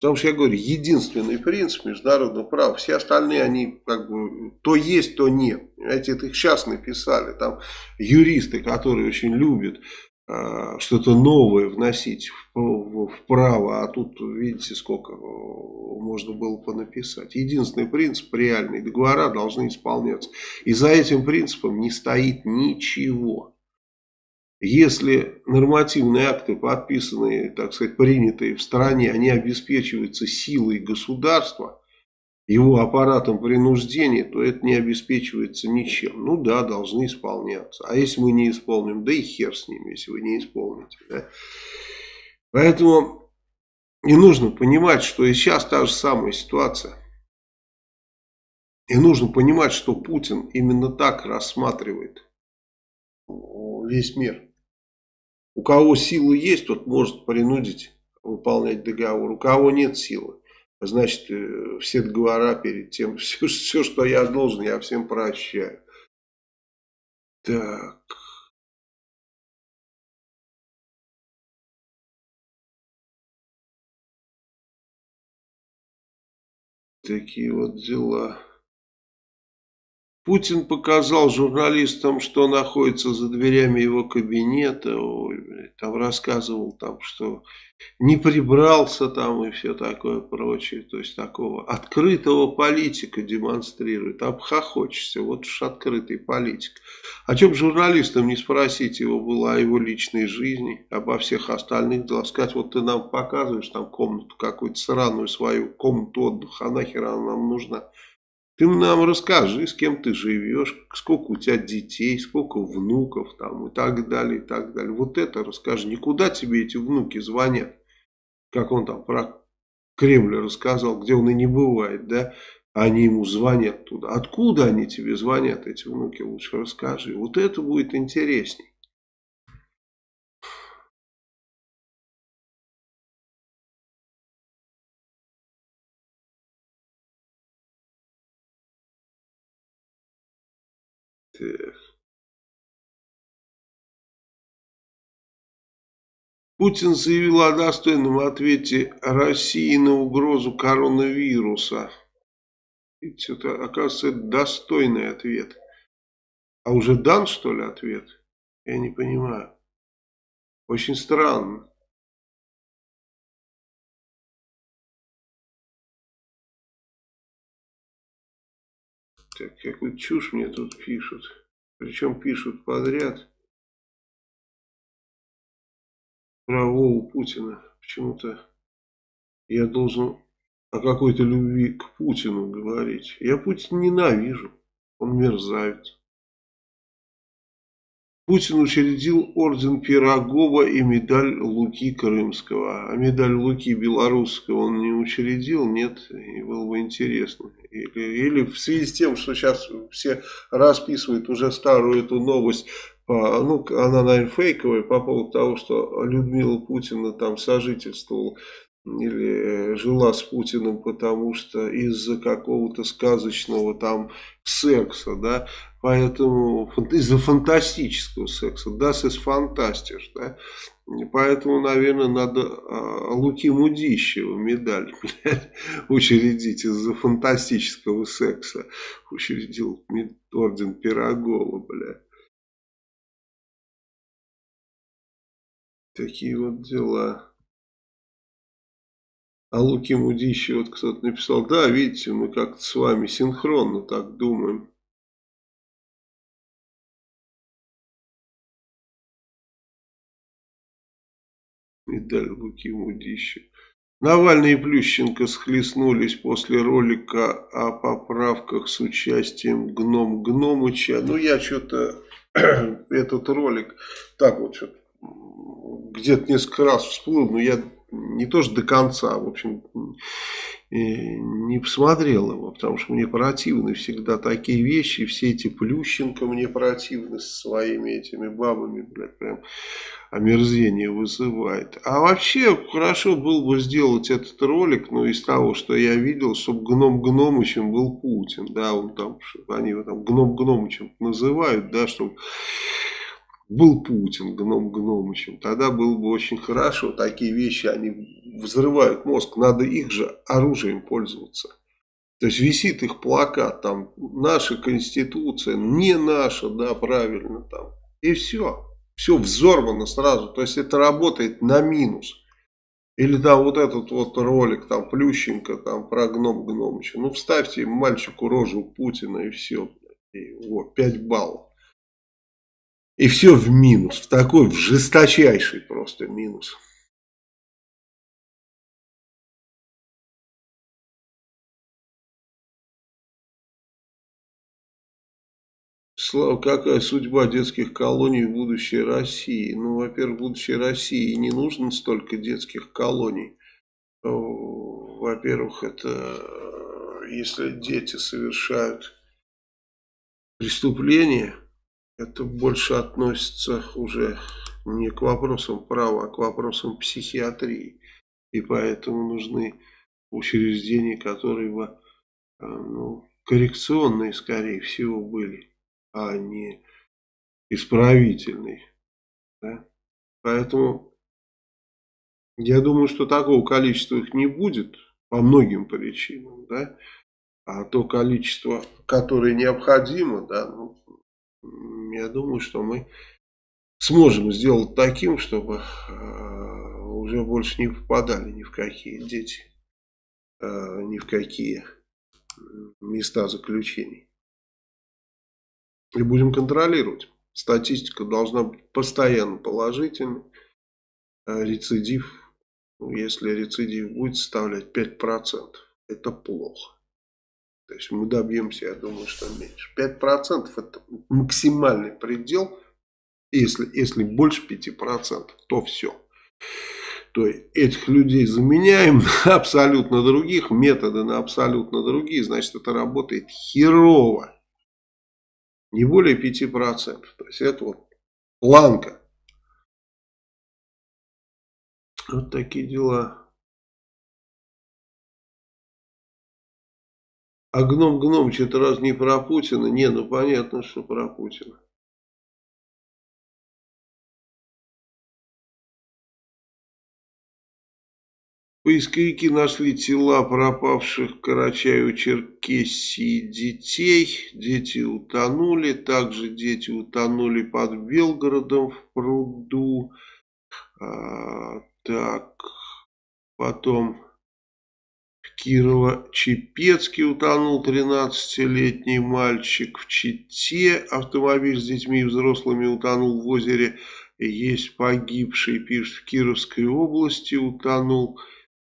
Потому что я говорю, единственный принцип международного права, все остальные, они как бы то есть, то нет. Понимаете, это их сейчас написали. Там юристы, которые очень любят э, что-то новое вносить в, в, в право, а тут видите, сколько можно было понаписать. Единственный принцип реальный, договора должны исполняться. И за этим принципом не стоит ничего. Если нормативные акты, подписанные, так сказать, принятые в стране, они обеспечиваются силой государства, его аппаратом принуждения, то это не обеспечивается ничем. Ну да, должны исполняться. А если мы не исполним, да и хер с ними, если вы не исполните. Да? Поэтому не нужно понимать, что и сейчас та же самая ситуация. И нужно понимать, что Путин именно так рассматривает весь мир. У кого силы есть, тот может принудить выполнять договор. У кого нет силы, значит, э, все договора перед тем, все, все что я должен, я всем прощаю. Так. Такие вот дела. Путин показал журналистам, что находится за дверями его кабинета. Ой, там рассказывал, там, что не прибрался там и все такое прочее. То есть такого открытого политика демонстрирует. Обхохочешься. Вот уж открытый политик. О чем журналистам не спросить его было о его личной жизни, обо всех остальных делах. Сказать, вот ты нам показываешь там комнату какую-то сраную свою, комнату отдыха, а нахер она нам нужна? Ты нам расскажи, с кем ты живешь, сколько у тебя детей, сколько внуков там и так далее, и так далее. Вот это расскажи. Никуда тебе эти внуки звонят, как он там про Кремль рассказал, где он и не бывает, да? Они ему звонят туда. Откуда они тебе звонят, эти внуки, лучше расскажи. Вот это будет интересней. Так. Путин заявил о достойном ответе России на угрозу коронавируса. Видите, это, оказывается, достойный ответ. А уже дан, что ли, ответ? Я не понимаю. Очень странно. Так, какую чушь мне тут пишут. Причем пишут подряд. Про Вову Путина. Почему-то я должен о какой-то любви к Путину говорить. Я Путина ненавижу. Он мерзавец. Путин учредил орден Пирогова и медаль Луки Крымского. А медаль Луки Белорусского он не учредил? Нет, и было бы интересно. Или, или в связи с тем, что сейчас все расписывают уже старую эту новость, ну, она, наверное, фейковая по поводу того, что Людмила Путина там сожительствовала или жила с Путиным, потому что из-за какого-то сказочного там секса, да, Поэтому из-за фантастического секса, das ist fantastisch, да. Поэтому, наверное, надо а, Луки Мудищева медаль блядь, учредить из-за фантастического секса. Учредил орден Пирогова, блядь. Такие вот дела. А Луки Мудищева, вот кто-то написал, да, видите, мы как-то с вами синхронно так думаем. Медаль Луки Мудища. Навальный и Плющенко схлестнулись после ролика о поправках с участием Гном Гномыча. Ну, я что-то этот ролик так вот что где-то несколько раз всплыл, но я не тоже до конца, в общем, не посмотрел его, потому что мне противны всегда такие вещи, все эти Плющенко мне противны со своими этими бабами, блядь, прям омерзение вызывает. А вообще, хорошо было бы сделать этот ролик, но из того, что я видел, чтобы Гном Гномычем был Путин, да, он там, они его там Гном Гномычем называют, да, чтобы был Путин гном гномычем, тогда было бы очень хорошо. Такие вещи, они взрывают мозг, надо их же оружием пользоваться. То есть висит их плакат, там, наша конституция, не наша, да, правильно, там. И все, все взорвано сразу. То есть это работает на минус. Или там вот этот вот ролик, там, Плющенко, там, про гном гномыча. Ну, вставьте мальчику рожу Путина и все. И, вот, 5 баллов. И все в минус, в такой, в жесточайший просто минус. Слава, какая судьба детских колоний в будущей России? Ну, во-первых, в будущей России не нужно столько детских колоний. Во-первых, это если дети совершают преступления, это больше относится уже не к вопросам права, а к вопросам психиатрии. И поэтому нужны учреждения, которые бы а, ну, коррекционные, скорее всего, были, а не исправительные. Да? Поэтому я думаю, что такого количества их не будет по многим причинам. Да? А то количество, которое необходимо, да, ну, я думаю, что мы сможем сделать таким, чтобы э, уже больше не попадали ни в какие дети, э, ни в какие места заключений. И будем контролировать. Статистика должна быть постоянно положительной. А рецидив, если рецидив будет составлять 5%, это плохо. То есть мы добьемся, я думаю, что меньше. 5% это максимальный предел. Если, если больше 5%, то все. То есть этих людей заменяем на абсолютно других, методы на абсолютно другие, значит это работает херово. Не более 5%. То есть это вот планка. Вот такие дела. А гном гном что-то раз не про Путина? Не, ну понятно, что про Путина. Поисковики нашли тела пропавших в Карачаево-Черкесии детей. Дети утонули. Также дети утонули под Белгородом в пруду. А, так, потом Кирово-Чепецке утонул 13-летний мальчик. В Чите автомобиль с детьми и взрослыми утонул в озере. Есть погибший, пишет, в Кировской области утонул.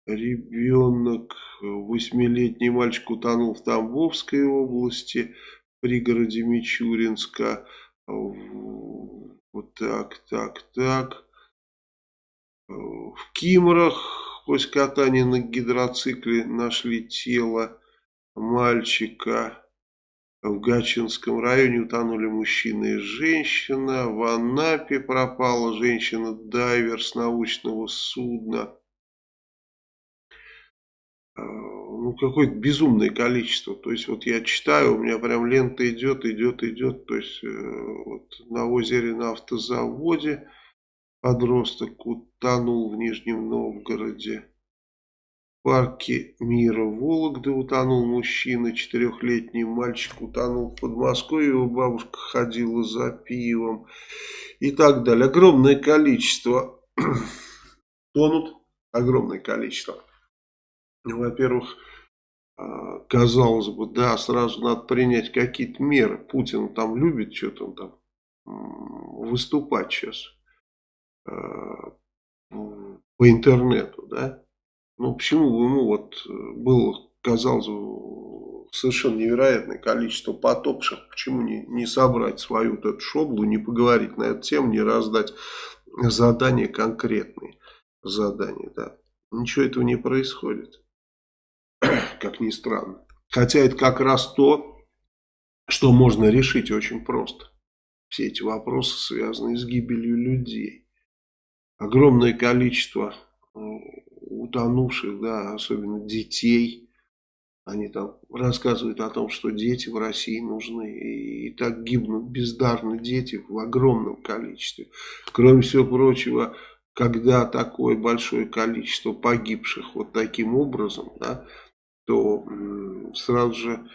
Ребенок, восьмилетний мальчик утонул в Тамбовской области, в пригороде Мичуринска. Вот так, так, так. В Кимрах после катания на гидроцикле нашли тело мальчика. В Гачинском районе утонули мужчина и женщина. В Анапе пропала женщина-дайвер с научного судна. А, ну, какое-то безумное количество. То есть, вот я читаю, у меня прям лента идет, идет, идет. То есть, э, вот на озере на автозаводе подросток утонул в Нижнем Новгороде. В парке мира Вологды утонул мужчина, четырехлетний мальчик утонул в Подмосковье, его бабушка ходила за пивом и так далее. Огромное количество тонут, огромное количество. Во-первых, а, казалось бы, да, сразу надо принять какие-то меры. Путин там любит что-то там выступать сейчас по интернету, да. Ну, почему бы ему вот э, было, казалось бы, совершенно невероятное количество потопших, почему не, не собрать свою вот эту шоблу, не поговорить на эту тему, не раздать задания конкретные задания, да. Ничего этого не происходит как ни странно. Хотя это как раз то, что можно решить очень просто. Все эти вопросы связаны с гибелью людей. Огромное количество э, утонувших, да, особенно детей. Они там рассказывают о том, что дети в России нужны. И, так гибнут бездарно дети в огромном количестве. Кроме всего прочего, когда такое большое количество погибших вот таким образом, да, то сразу же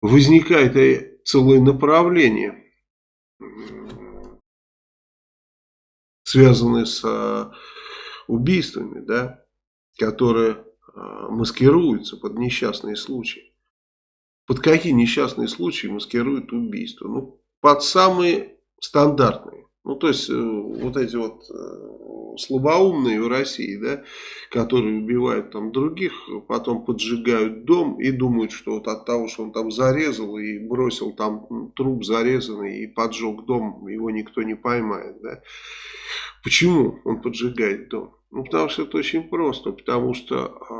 возникает целое направление, связанное с а, убийствами, да, которые а, маскируются под несчастные случаи. Под какие несчастные случаи маскируют убийство? Ну, под самые стандартные. Ну, то есть, э, вот эти вот э, слабоумные в России, да, которые убивают там других, потом поджигают дом и думают, что вот от того, что он там зарезал и бросил там труп зарезанный и поджег дом, его никто не поймает, да. Почему он поджигает дом? Ну, потому что это очень просто, потому что э,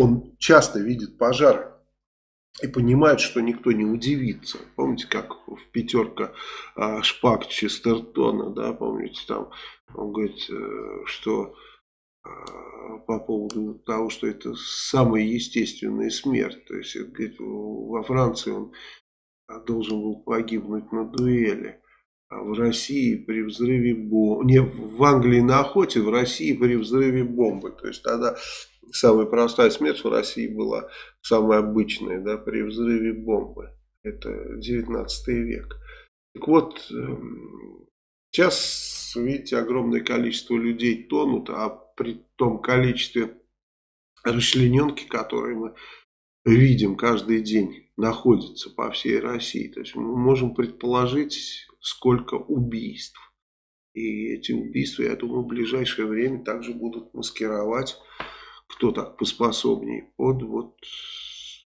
он часто видит пожары и понимает, что никто не удивится. Помните, как в пятерка а, шпак Честертона, да, помните, там он говорит, э, что а, по поводу того, что это самая естественная смерть. То есть, говорит, во Франции он должен был погибнуть на дуэли. В России при взрыве бомбы, не в Англии на охоте, в России при взрыве бомбы. То есть тогда самая простая смерть в России была самая обычная, да, при взрыве бомбы. Это 19 век. Так вот, эм, сейчас, видите, огромное количество людей тонут, а при том количестве расчлененки, которые мы видим каждый день, находится по всей России. То есть мы можем предположить, сколько убийств. И эти убийства, я думаю, в ближайшее время также будут маскировать, кто так поспособнее, под вот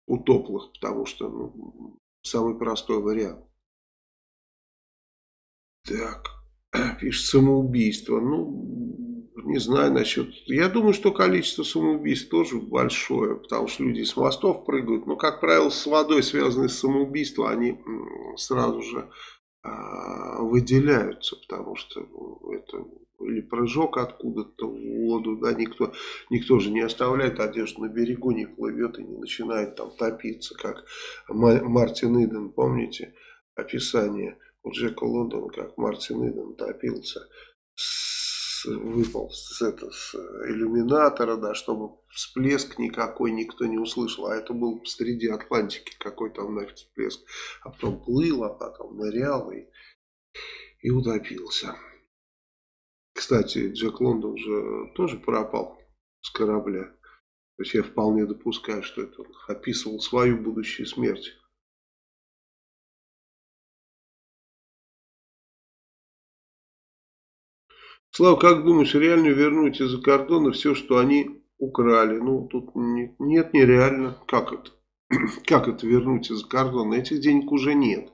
утоплых, потому что ну, самый простой вариант. Так, пишет самоубийство. Ну, не знаю насчет... Я думаю, что количество самоубийств тоже большое, потому что люди с мостов прыгают. Но, как правило, с водой связанные с самоубийством, они сразу же выделяются, потому что ну, это или прыжок откуда-то в воду, да, никто, никто же не оставляет одежду на берегу, не плывет и не начинает там топиться, как Мартин Иден, помните описание у Джека Лондона, как Мартин Иден топился, с, выпал с, это, с иллюминатора, да, чтобы всплеск никакой никто не услышал, а это был среди Атлантики какой там нафиг всплеск, а потом плыл, а потом нырял и, и утопился. Кстати, Джек Лондон же тоже пропал с корабля. То есть я вполне допускаю, что это он описывал свою будущую смерть. Слава, как думаешь, реально вернуть из-за кордона все, что они украли? Ну, тут не, нет, нереально. Как это? Как это вернуть из-за кордона? Этих денег уже нет.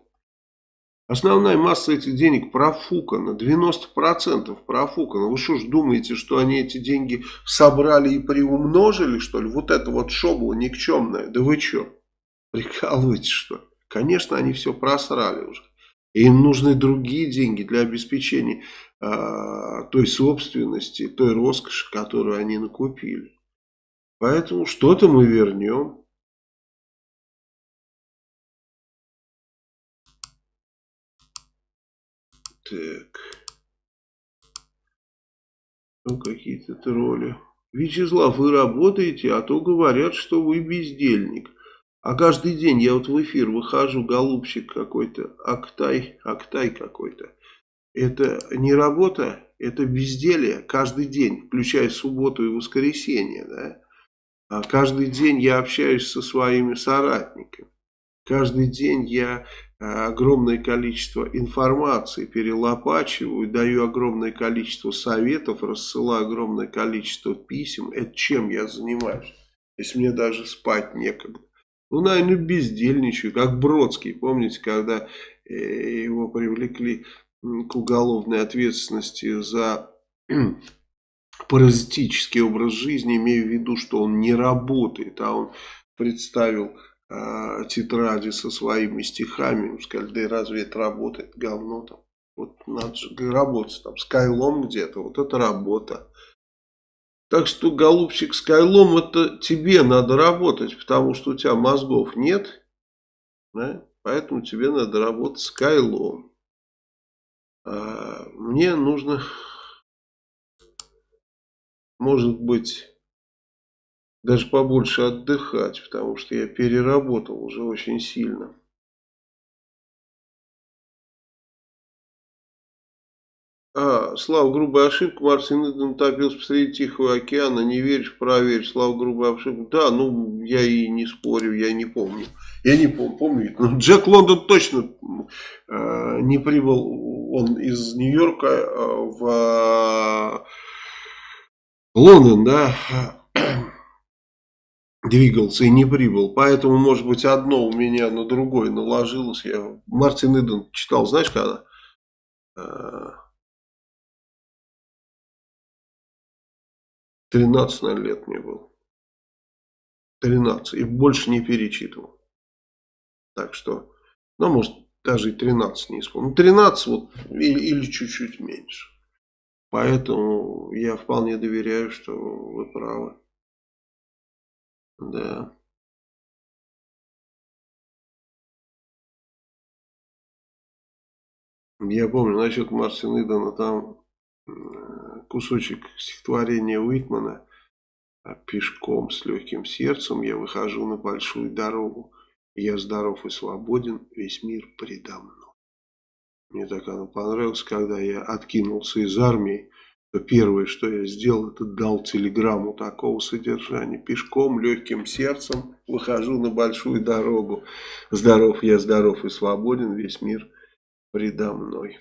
Основная масса этих денег профукана, 90% профукана. Вы что ж думаете, что они эти деньги собрали и приумножили, что ли? Вот это вот шобло никчемное. Да вы что, прикалываетесь, что ли? Конечно, они все просрали уже. Им нужны другие деньги для обеспечения э, той собственности, той роскоши, которую они накупили. Поэтому что-то мы вернем. Так. Ну, какие-то тролли. Вячеслав, вы работаете, а то говорят, что вы бездельник. А каждый день я вот в эфир выхожу, голубчик какой-то, Актай, Актай какой-то. Это не работа, это безделие каждый день, включая субботу и воскресенье. Да? А каждый день я общаюсь со своими соратниками. Каждый день я э, огромное количество информации перелопачиваю, даю огромное количество советов, рассылаю огромное количество писем. Это чем я занимаюсь? Если мне даже спать некогда. Ну, наверное, бездельничаю, как Бродский. Помните, когда э, его привлекли к уголовной ответственности за паразитический образ жизни, имея в виду, что он не работает, а он представил э, тетради со своими стихами, сказали, да и разве это работает, говно там. Вот надо же работать там, с где-то, вот это работа. Так что, голубчик, с Кайлом это тебе надо работать, потому что у тебя мозгов нет. Да? Поэтому тебе надо работать с Кайлом. А мне нужно, может быть, даже побольше отдыхать, потому что я переработал уже очень сильно. А, Слава, грубая ошибка. Мартин Иден топился посреди Тихого океана. Не веришь, проверь. Слава, грубая ошибка. Да, ну, я и не спорю, я не помню. Я не помню, помню. Но Джек Лондон точно э, не прибыл. Он из Нью-Йорка э, в э, Лондон, да, двигался и не прибыл. Поэтому, может быть, одно у меня на другое наложилось. Я Мартин Иден читал, знаешь, когда? 13, наверное, лет мне было. 13. И больше не перечитывал. Так что, ну, может, даже и 13 не исполнил. 13 ну, вот, или, чуть-чуть меньше. Поэтому я вполне доверяю, что вы правы. Да. Я помню, насчет Мартина Идона, там кусочек стихотворения Уитмана а пешком с легким сердцем я выхожу на большую дорогу. Я здоров и свободен, весь мир предо мной. Мне так оно понравилось, когда я откинулся из армии, то первое, что я сделал, это дал телеграмму такого содержания. Пешком, легким сердцем выхожу на большую дорогу. Здоров я, здоров и свободен, весь мир предо мной.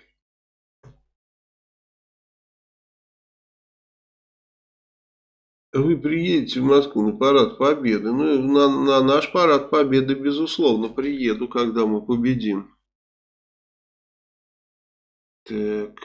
Вы приедете в Москву на парад Победы. Ну, на, на наш парад Победы, безусловно, приеду, когда мы победим. Так.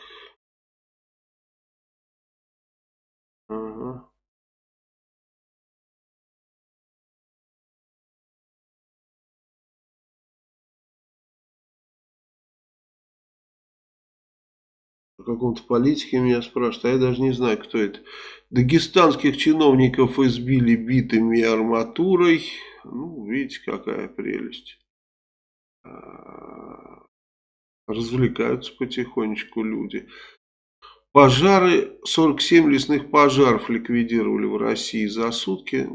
О каком-то политике меня спрашивают, а я даже не знаю, кто это. Дагестанских чиновников избили битыми арматурой. Ну, видите, какая прелесть. А, развлекаются потихонечку люди. Пожары, 47 лесных пожаров ликвидировали в России за сутки.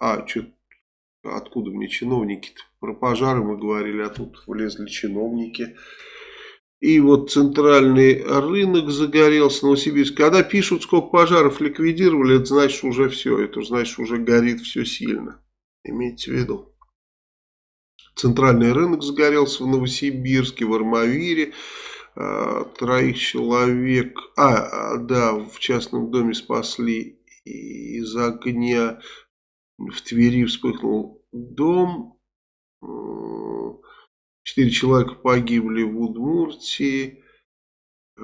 А, что, откуда мне чиновники-то? Про пожары мы говорили, а тут влезли чиновники. И вот центральный рынок загорелся, Новосибирск. Когда пишут, сколько пожаров ликвидировали, это значит уже все. Это значит уже горит все сильно. Имейте в виду. Центральный рынок загорелся в Новосибирске, в Армавире. А, троих человек, а, да, в частном доме спасли из огня. В Твери вспыхнул дом. Четыре человека погибли в Удмуртии. А,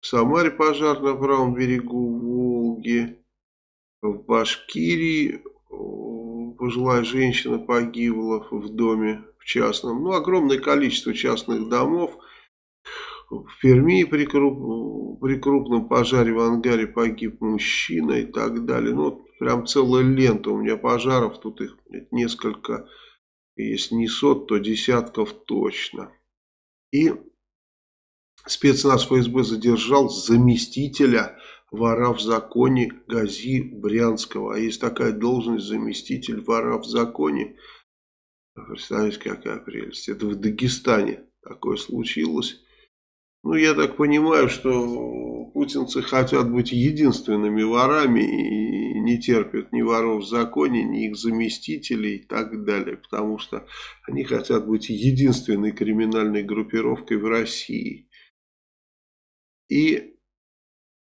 в Самаре пожар на правом берегу Волги. В Башкирии пожилая женщина погибла в доме в частном. Ну, огромное количество частных домов. В Перми при, круп, при крупном пожаре в ангаре погиб мужчина и так далее. Ну, прям целая лента у меня пожаров. Тут их несколько, если не сот, то десятков точно. И спецназ ФСБ задержал заместителя вора в законе Гази Брянского. А есть такая должность заместитель вора в законе. Представляете, какая прелесть. Это в Дагестане такое случилось. Ну, я так понимаю, что путинцы хотят быть единственными ворами и не терпят ни воров в законе, ни их заместителей и так далее. Потому что они хотят быть единственной криминальной группировкой в России. И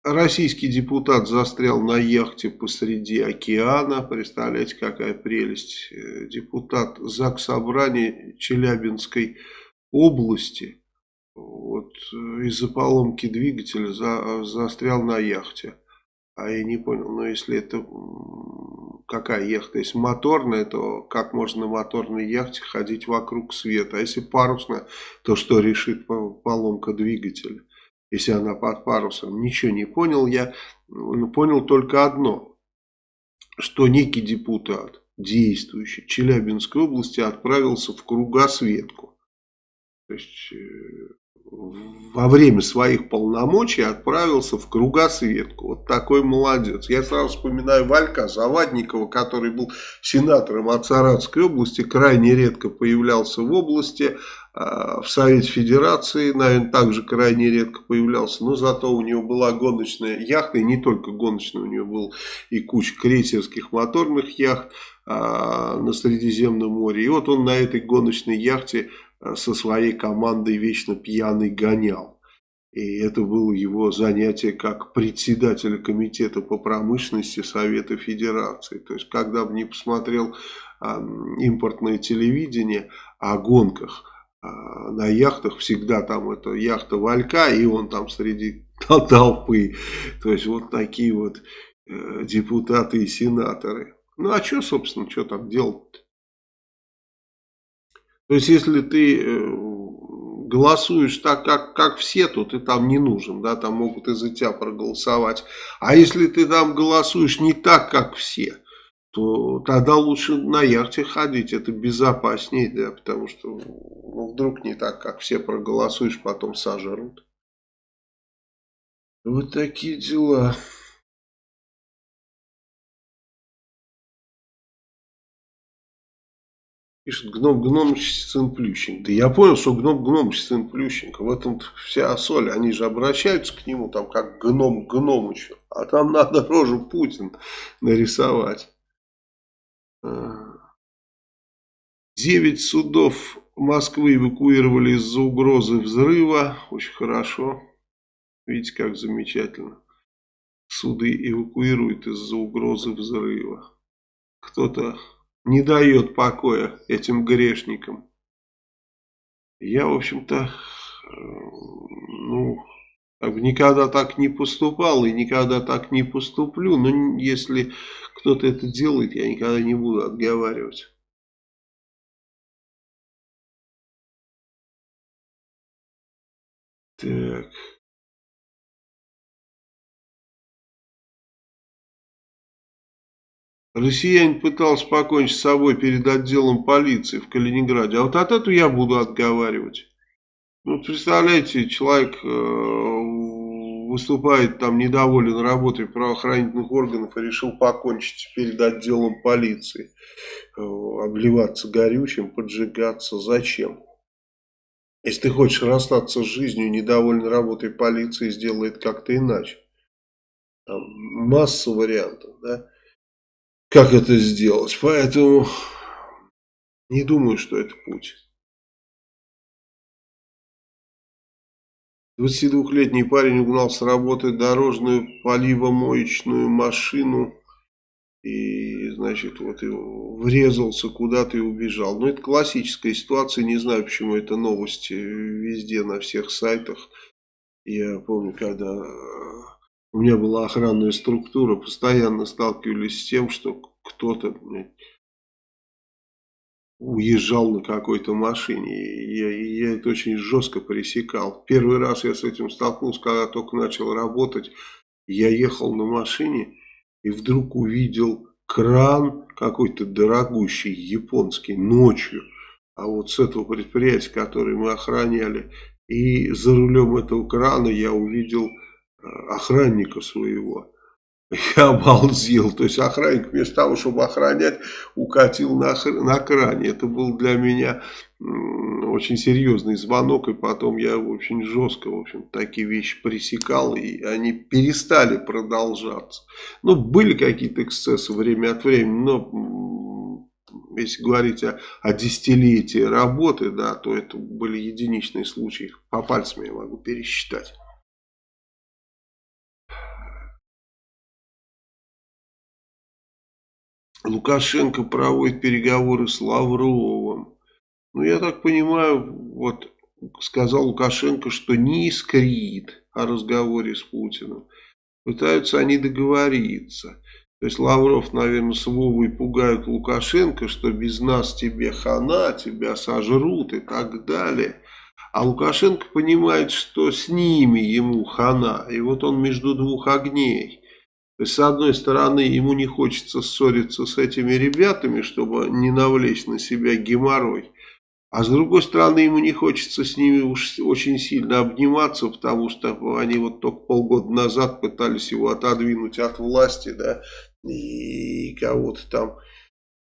Российский депутат застрял на яхте посреди океана. Представляете, какая прелесть. Э, депутат ЗАГС Собрания Челябинской области вот, э, из-за поломки двигателя за, застрял на яхте. А я не понял, но если это какая яхта? Если моторная, то как можно на моторной яхте ходить вокруг света? А если парусная, то что решит поломка двигателя? если она под парусом. Ничего не понял я. Понял только одно, что некий депутат, действующий Челябинской области, отправился в кругосветку. То есть, э, во время своих полномочий отправился в кругосветку. Вот такой молодец. Я сразу вспоминаю Валька Завадникова, который был сенатором от Саратской области, крайне редко появлялся в области, а, в Совете Федерации, наверное, также крайне редко появлялся, но зато у него была гоночная яхта, и не только гоночная, у него был и куча крейсерских моторных яхт а, на Средиземном море. И вот он на этой гоночной яхте со своей командой вечно пьяный гонял. И это было его занятие как председателя комитета по промышленности Совета Федерации. То есть, когда бы не посмотрел э, импортное телевидение о гонках, а, на яхтах всегда там это яхта Валька, и он там среди толпы. То есть вот такие вот э, депутаты и сенаторы. Ну а что, собственно, что там делать -то? Есть если ты э, голосуешь так, как, как все, то ты там не нужен, да, там могут из-за тебя проголосовать. А если ты там голосуешь не так, как все, то тогда лучше на яхте ходить, это безопаснее, да, потому что ну, вдруг не так, как все проголосуешь, потом сожрут. Вот такие дела. Пишет гном Гномыч сын Плющенко. Да я понял, что гном Гномыч сын Плющенко. В этом вся соль. Они же обращаются к нему там как гном Гномычу. А там надо рожу Путин нарисовать. Девять судов Москвы эвакуировали из-за угрозы взрыва. Очень хорошо. Видите, как замечательно. Суды эвакуируют из-за угрозы взрыва. Кто-то не дает покоя этим грешникам. Я, в общем-то, э, ну, никогда так не поступал и никогда так не поступлю. Но если кто-то это делает, я никогда не буду отговаривать. Так. Россиянин пытался покончить с собой перед отделом полиции в Калининграде. А вот от этого я буду отговаривать. Ну, представляете, человек э, выступает там недоволен работой правоохранительных органов и решил покончить перед отделом полиции. Э, обливаться горючим, поджигаться. Зачем? Если ты хочешь расстаться с жизнью, недоволен работой полиции, сделает как-то иначе. Там масса вариантов, да как это сделать. Поэтому не думаю, что это путь. 22-летний парень угнал с работы дорожную поливомоечную машину и, значит, вот врезался куда-то и убежал. Ну, это классическая ситуация, не знаю, почему это новости везде, на всех сайтах. Я помню, когда у меня была охранная структура, постоянно сталкивались с тем, что кто-то уезжал на какой-то машине. И я, и я это очень жестко пресекал. Первый раз я с этим столкнулся, когда только начал работать. Я ехал на машине и вдруг увидел кран какой-то дорогущий, японский, ночью. А вот с этого предприятия, которое мы охраняли, и за рулем этого крана я увидел охранника своего. Я обалдел. То есть охранник вместо того, чтобы охранять, укатил на, на кране. Это был для меня очень серьезный звонок. И потом я очень жестко, в общем, такие вещи пресекал. И они перестали продолжаться. Ну, были какие-то эксцессы время от времени. Но если говорить о, о десятилетии работы, да, то это были единичные случаи. По пальцам я могу пересчитать. Лукашенко проводит переговоры с Лавровым. Ну, я так понимаю, вот сказал Лукашенко, что не искрит о разговоре с Путиным. Пытаются они договориться. То есть Лавров, наверное, с Вовой пугают Лукашенко, что без нас тебе хана, тебя сожрут и так далее. А Лукашенко понимает, что с ними ему хана. И вот он между двух огней. То есть, с одной стороны, ему не хочется ссориться с этими ребятами, чтобы не навлечь на себя геморрой. А с другой стороны, ему не хочется с ними уж очень сильно обниматься, потому что они вот только полгода назад пытались его отодвинуть от власти, да, и кого-то там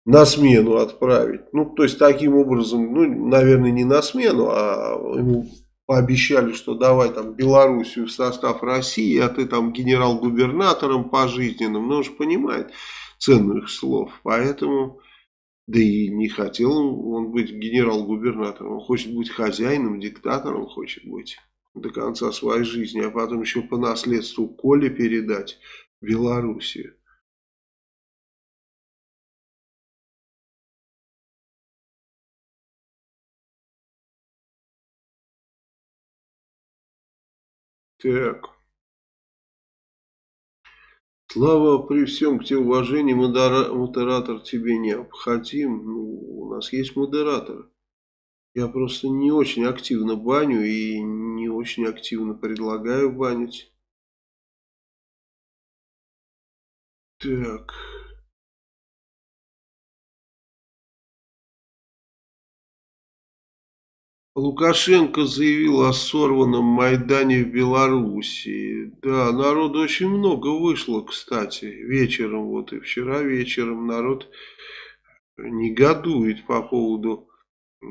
на смену отправить. Ну, то есть, таким образом, ну, наверное, не на смену, а ему пообещали, что давай там Белоруссию в состав России, а ты там генерал-губернатором пожизненным. Ну, он же понимает цену их слов. Поэтому, да и не хотел он быть генерал-губернатором. Он хочет быть хозяином, диктатором хочет быть до конца своей жизни, а потом еще по наследству Коле передать Белоруссию. Так. Слава, при всем к тебе уважении, модератор тебе необходим. Ну, у нас есть модератор. Я просто не очень активно баню и не очень активно предлагаю банить. Так. Лукашенко заявил о сорванном Майдане в Белоруссии. Да, народу очень много вышло, кстати, вечером, вот и вчера вечером народ негодует по поводу э,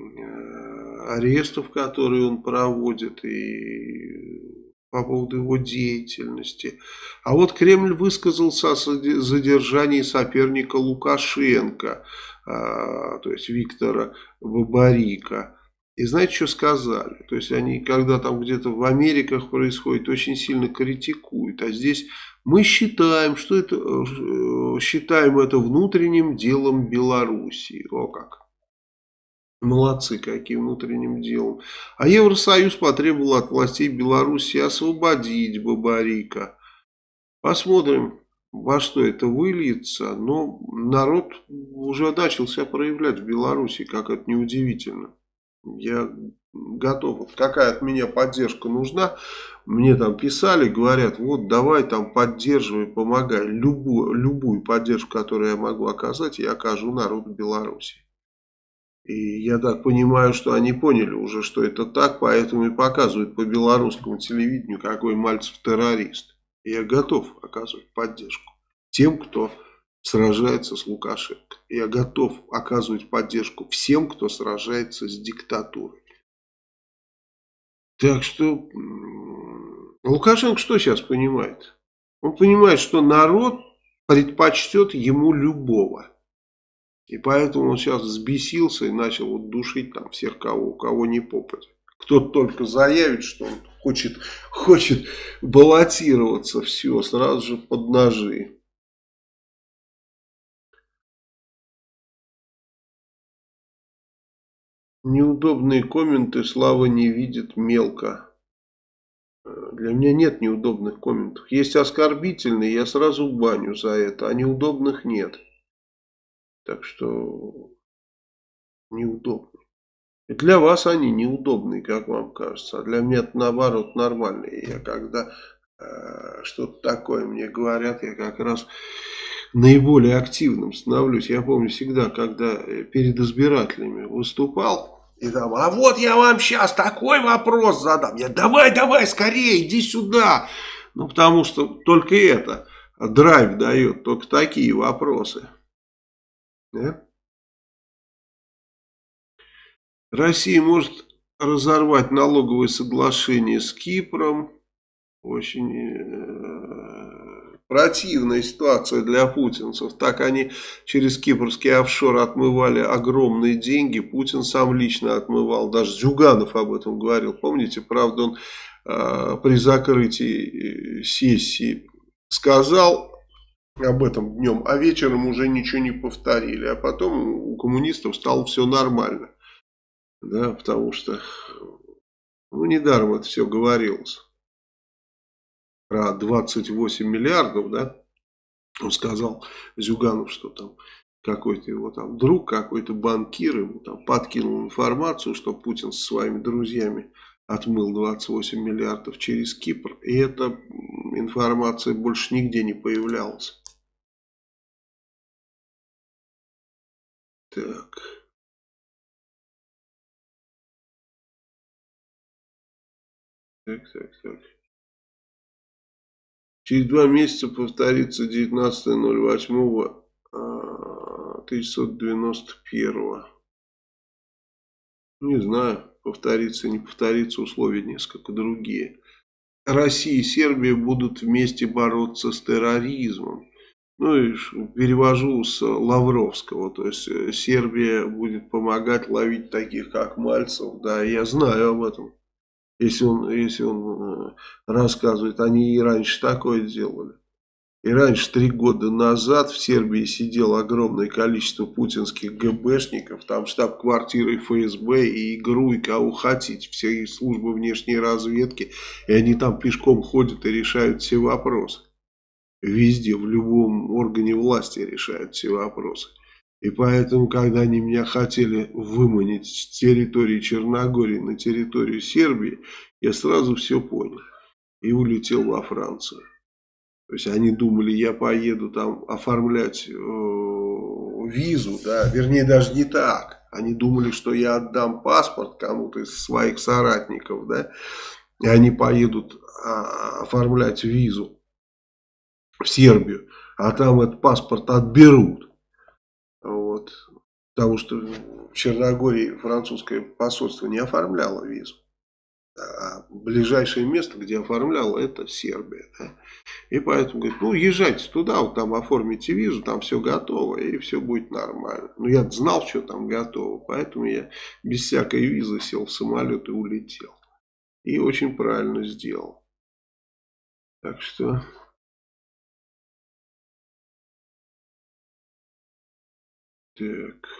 арестов, которые он проводит, и по поводу его деятельности. А вот Кремль высказался о задержании соперника Лукашенко, а, то есть Виктора Бабарика. И знаете, что сказали? То есть они, когда там где-то в Америках происходит, очень сильно критикуют. А здесь мы считаем, что это, э, считаем это внутренним делом Белоруссии. О как. Молодцы какие внутренним делом. А Евросоюз потребовал от властей Беларуси освободить Бабарика. Посмотрим, во что это выльется. Но народ уже начал себя проявлять в Беларуси, как это неудивительно. Я готов. какая от меня поддержка нужна. Мне там писали, говорят, вот давай там поддерживай, помогай. Любую, любую поддержку, которую я могу оказать, я окажу народу Беларуси. И я так понимаю, что они поняли уже, что это так, поэтому и показывают по белорусскому телевидению, какой Мальцев террорист. Я готов оказывать поддержку тем, кто сражается с Лукашенко. Я готов оказывать поддержку всем, кто сражается с диктатурой. Так что Лукашенко что сейчас понимает? Он понимает, что народ предпочтет ему любого. И поэтому он сейчас взбесился и начал вот душить там всех, кого, у кого не попадет. Кто только заявит, что он хочет, хочет баллотироваться, все, сразу же под ножи. Неудобные комменты Слава не видит мелко. Э, для меня нет неудобных комментов. Есть оскорбительные, я сразу баню за это, а неудобных нет. Так что неудобные. И для вас они неудобные, как вам кажется. А для меня это наоборот нормальные. Я когда э, что-то такое мне говорят, я как раз наиболее активным становлюсь. Я помню всегда, когда э, перед избирателями выступал, и там, а вот я вам сейчас такой вопрос задам. Я, давай, давай, скорее, иди сюда. Ну, потому что только это драйв дает, только такие вопросы. Да? Россия может разорвать налоговые соглашения с Кипром. Очень э, противная ситуация для путинцев. Так они через кипрский офшор отмывали огромные деньги. Путин сам лично отмывал. Даже Зюганов об этом говорил. Помните, правда, он э, при закрытии э, сессии сказал об этом днем, а вечером уже ничего не повторили. А потом у коммунистов стало все нормально. Да, потому что, ну, недаром это все говорилось. Про 28 миллиардов, да, он сказал Зюганов, что там какой-то его там друг, какой-то банкир ему там подкинул информацию, что Путин со своими друзьями отмыл 28 миллиардов через Кипр. И эта информация больше нигде не появлялась. Так. Так, так, так. Через два месяца повторится 19.08.1991. Не знаю, повторится, не повторится, условия несколько другие. Россия и Сербия будут вместе бороться с терроризмом. Ну и перевожу с Лавровского, то есть э, Сербия будет помогать ловить таких, как Мальцев, да, я знаю об этом. Если он, если он э, рассказывает, они и раньше такое делали. И раньше, три года назад, в Сербии сидело огромное количество путинских ГБшников, там штаб-квартиры ФСБ и ГРУ, и кого хотите, все службы внешней разведки, и они там пешком ходят и решают все вопросы. Везде, в любом органе власти решают все вопросы. И поэтому, когда они меня хотели выманить с территории Черногории на территорию Сербии, я сразу все понял. И улетел во Францию. То есть они думали, я поеду там оформлять э, визу, да, вернее даже не так. Они думали, что я отдам паспорт кому-то из своих соратников, да, и они поедут а, оформлять визу в Сербию, а там этот паспорт отберут. Потому что в Черногории французское посольство не оформляло визу. А ближайшее место, где оформляло, это Сербия. Да? И поэтому говорит, ну езжайте туда, вот там оформите визу, там все готово, и все будет нормально. Но я знал, что там готово, поэтому я без всякой визы сел в самолет и улетел. И очень правильно сделал. Так что... Так...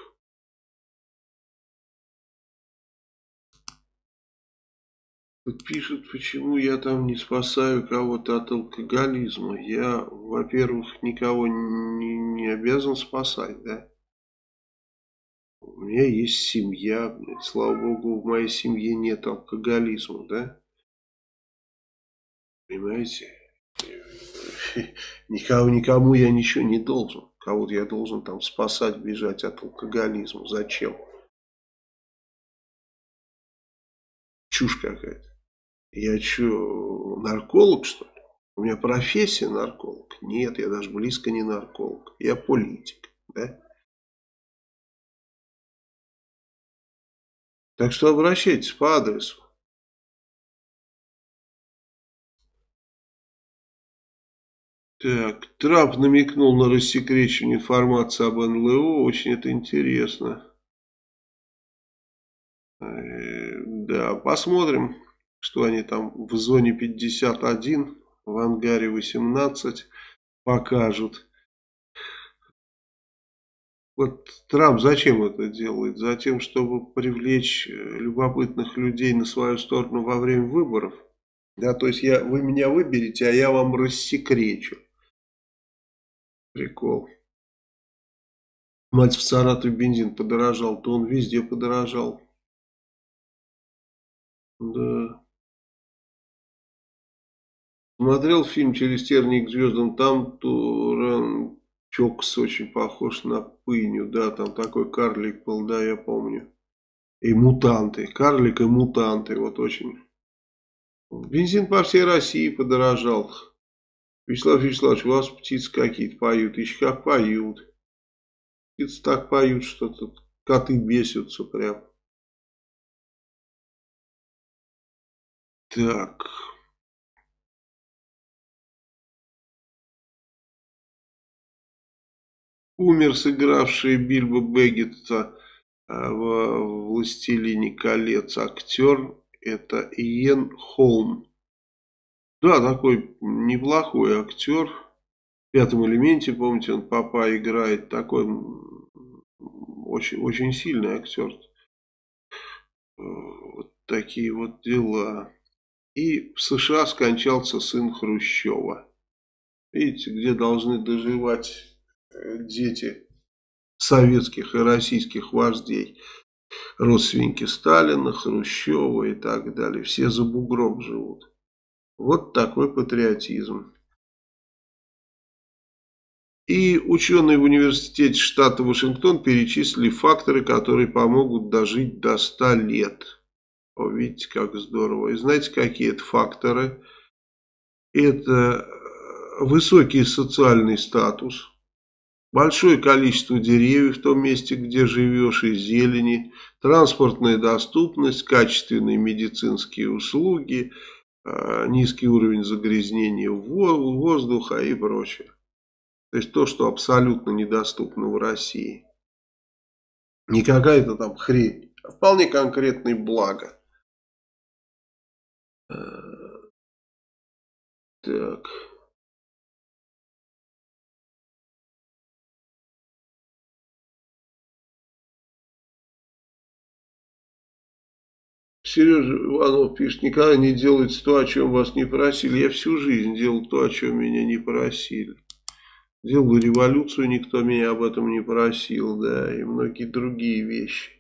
Пишут, почему я там не спасаю кого-то от алкоголизма. Я, во-первых, никого не, не обязан спасать, да. У меня есть семья, блядь. слава богу, в моей семье нет алкоголизма, да. Понимаете? Никому, никому я ничего не должен. Кого-то я должен там спасать, бежать от алкоголизма. Зачем? Чушь какая-то. Я что, нарколог, что ли? У меня профессия нарколог? Нет, я даже близко не нарколог. Я политик, да? Так что обращайтесь по адресу. Так, Трамп намекнул на рассекречивание информации об НЛО. Очень это интересно. Э, да, посмотрим что они там в зоне 51, в ангаре 18 покажут. Вот Трамп зачем это делает? Затем, чтобы привлечь э, любопытных людей на свою сторону во время выборов. Да, то есть я, вы меня выберете, а я вам рассекречу. Прикол. Мать в Саратове бензин подорожал, то он везде подорожал. Да. Смотрел фильм «Через тернии к звездам», там Туран Чокс очень похож на Пыню, да, там такой карлик был, да, я помню. И мутанты, карлик и мутанты, вот очень. Бензин по всей России подорожал. Вячеслав Вячеславович, у вас птицы какие-то поют, еще как поют. Птицы так поют, что тут коты бесятся прям. Так... умер сыгравший Бильбо Беггетса а, в «Властелине колец» актер, это Иен Холм. Да, такой неплохой актер. В «Пятом элементе», помните, он папа играет. Такой очень, очень сильный актер. Вот такие вот дела. И в США скончался сын Хрущева. Видите, где должны доживать дети советских и российских вождей, родственники Сталина, Хрущева и так далее. Все за бугром живут. Вот такой патриотизм. И ученые в университете штата Вашингтон перечислили факторы, которые помогут дожить до 100 лет. О, видите, как здорово. И знаете, какие это факторы? Это высокий социальный статус, большое количество деревьев в том месте, где живешь, и зелени, транспортная доступность, качественные медицинские услуги, а, низкий уровень загрязнения воздуха и прочее. То есть то, что абсолютно недоступно в России. Не какая-то там хрень, а вполне конкретные блага. Э, так... Сережа Иванов пишет, никогда не делайте то, о чем вас не просили. Я всю жизнь делал то, о чем меня не просили. Делал революцию, никто меня об этом не просил, да, и многие другие вещи.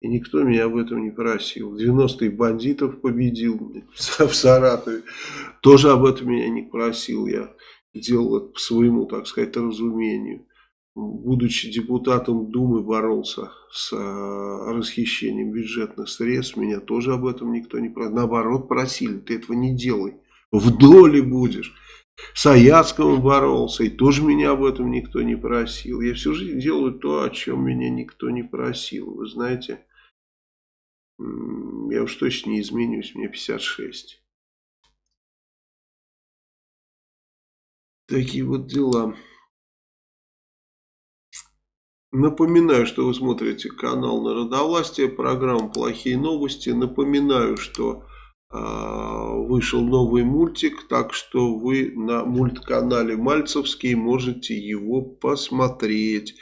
И никто меня об этом не просил. В 90-е бандитов победил в Саратове. Тоже об этом меня не просил. Я делал это по своему, так сказать, разумению. Будучи депутатом Думы, боролся с э, расхищением бюджетных средств. Меня тоже об этом никто не просил. Наоборот, просили, ты этого не делай. В доле будешь. С Аяцком боролся, и тоже меня об этом никто не просил. Я всю жизнь делаю то, о чем меня никто не просил. Вы знаете, я уж точно не изменюсь, мне 56. Такие вот дела. Напоминаю, что вы смотрите канал Народовластия, программа «Плохие новости». Напоминаю, что э, вышел новый мультик, так что вы на мультканале Мальцевский можете его посмотреть.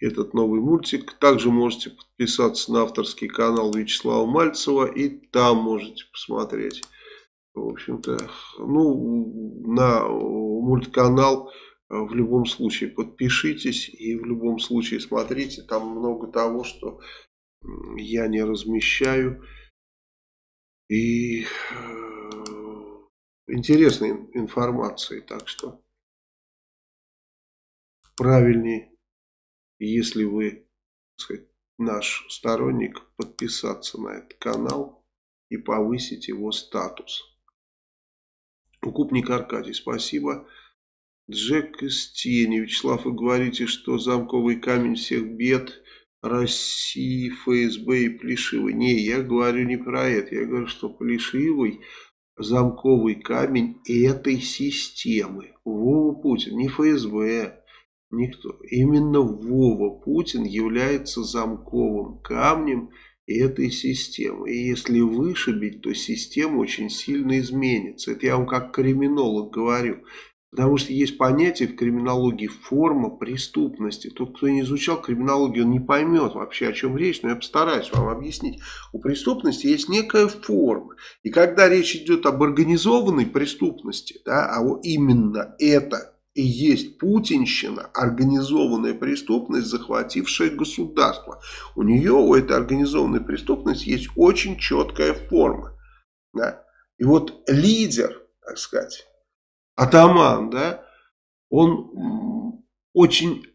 Этот новый мультик. Также можете подписаться на авторский канал Вячеслава Мальцева и там можете посмотреть. В общем-то, ну, на мультканал в любом случае подпишитесь и в любом случае смотрите. Там много того, что я не размещаю. И э, интересной информации. Так что правильнее, если вы сказать, наш сторонник, подписаться на этот канал и повысить его статус. Укупник Аркадий, спасибо. Джек из тени. Вячеслав, вы говорите, что замковый камень всех бед России, ФСБ и Плешивый. Не, я говорю не про это. Я говорю, что Плешивый замковый камень этой системы. Вова Путин, не ФСБ, никто. Именно Вова Путин является замковым камнем этой системы. И если вышибить, то система очень сильно изменится. Это я вам как криминолог говорю. Потому что есть понятие в криминологии форма преступности. Тот, кто не изучал криминологию, он не поймет вообще, о чем речь, но я постараюсь вам объяснить. У преступности есть некая форма. И когда речь идет об организованной преступности, да, а именно это и есть путинщина, организованная преступность, захватившая государство. У нее, у этой организованной преступности есть очень четкая форма. Да. И вот лидер, так сказать, атаман, да, он очень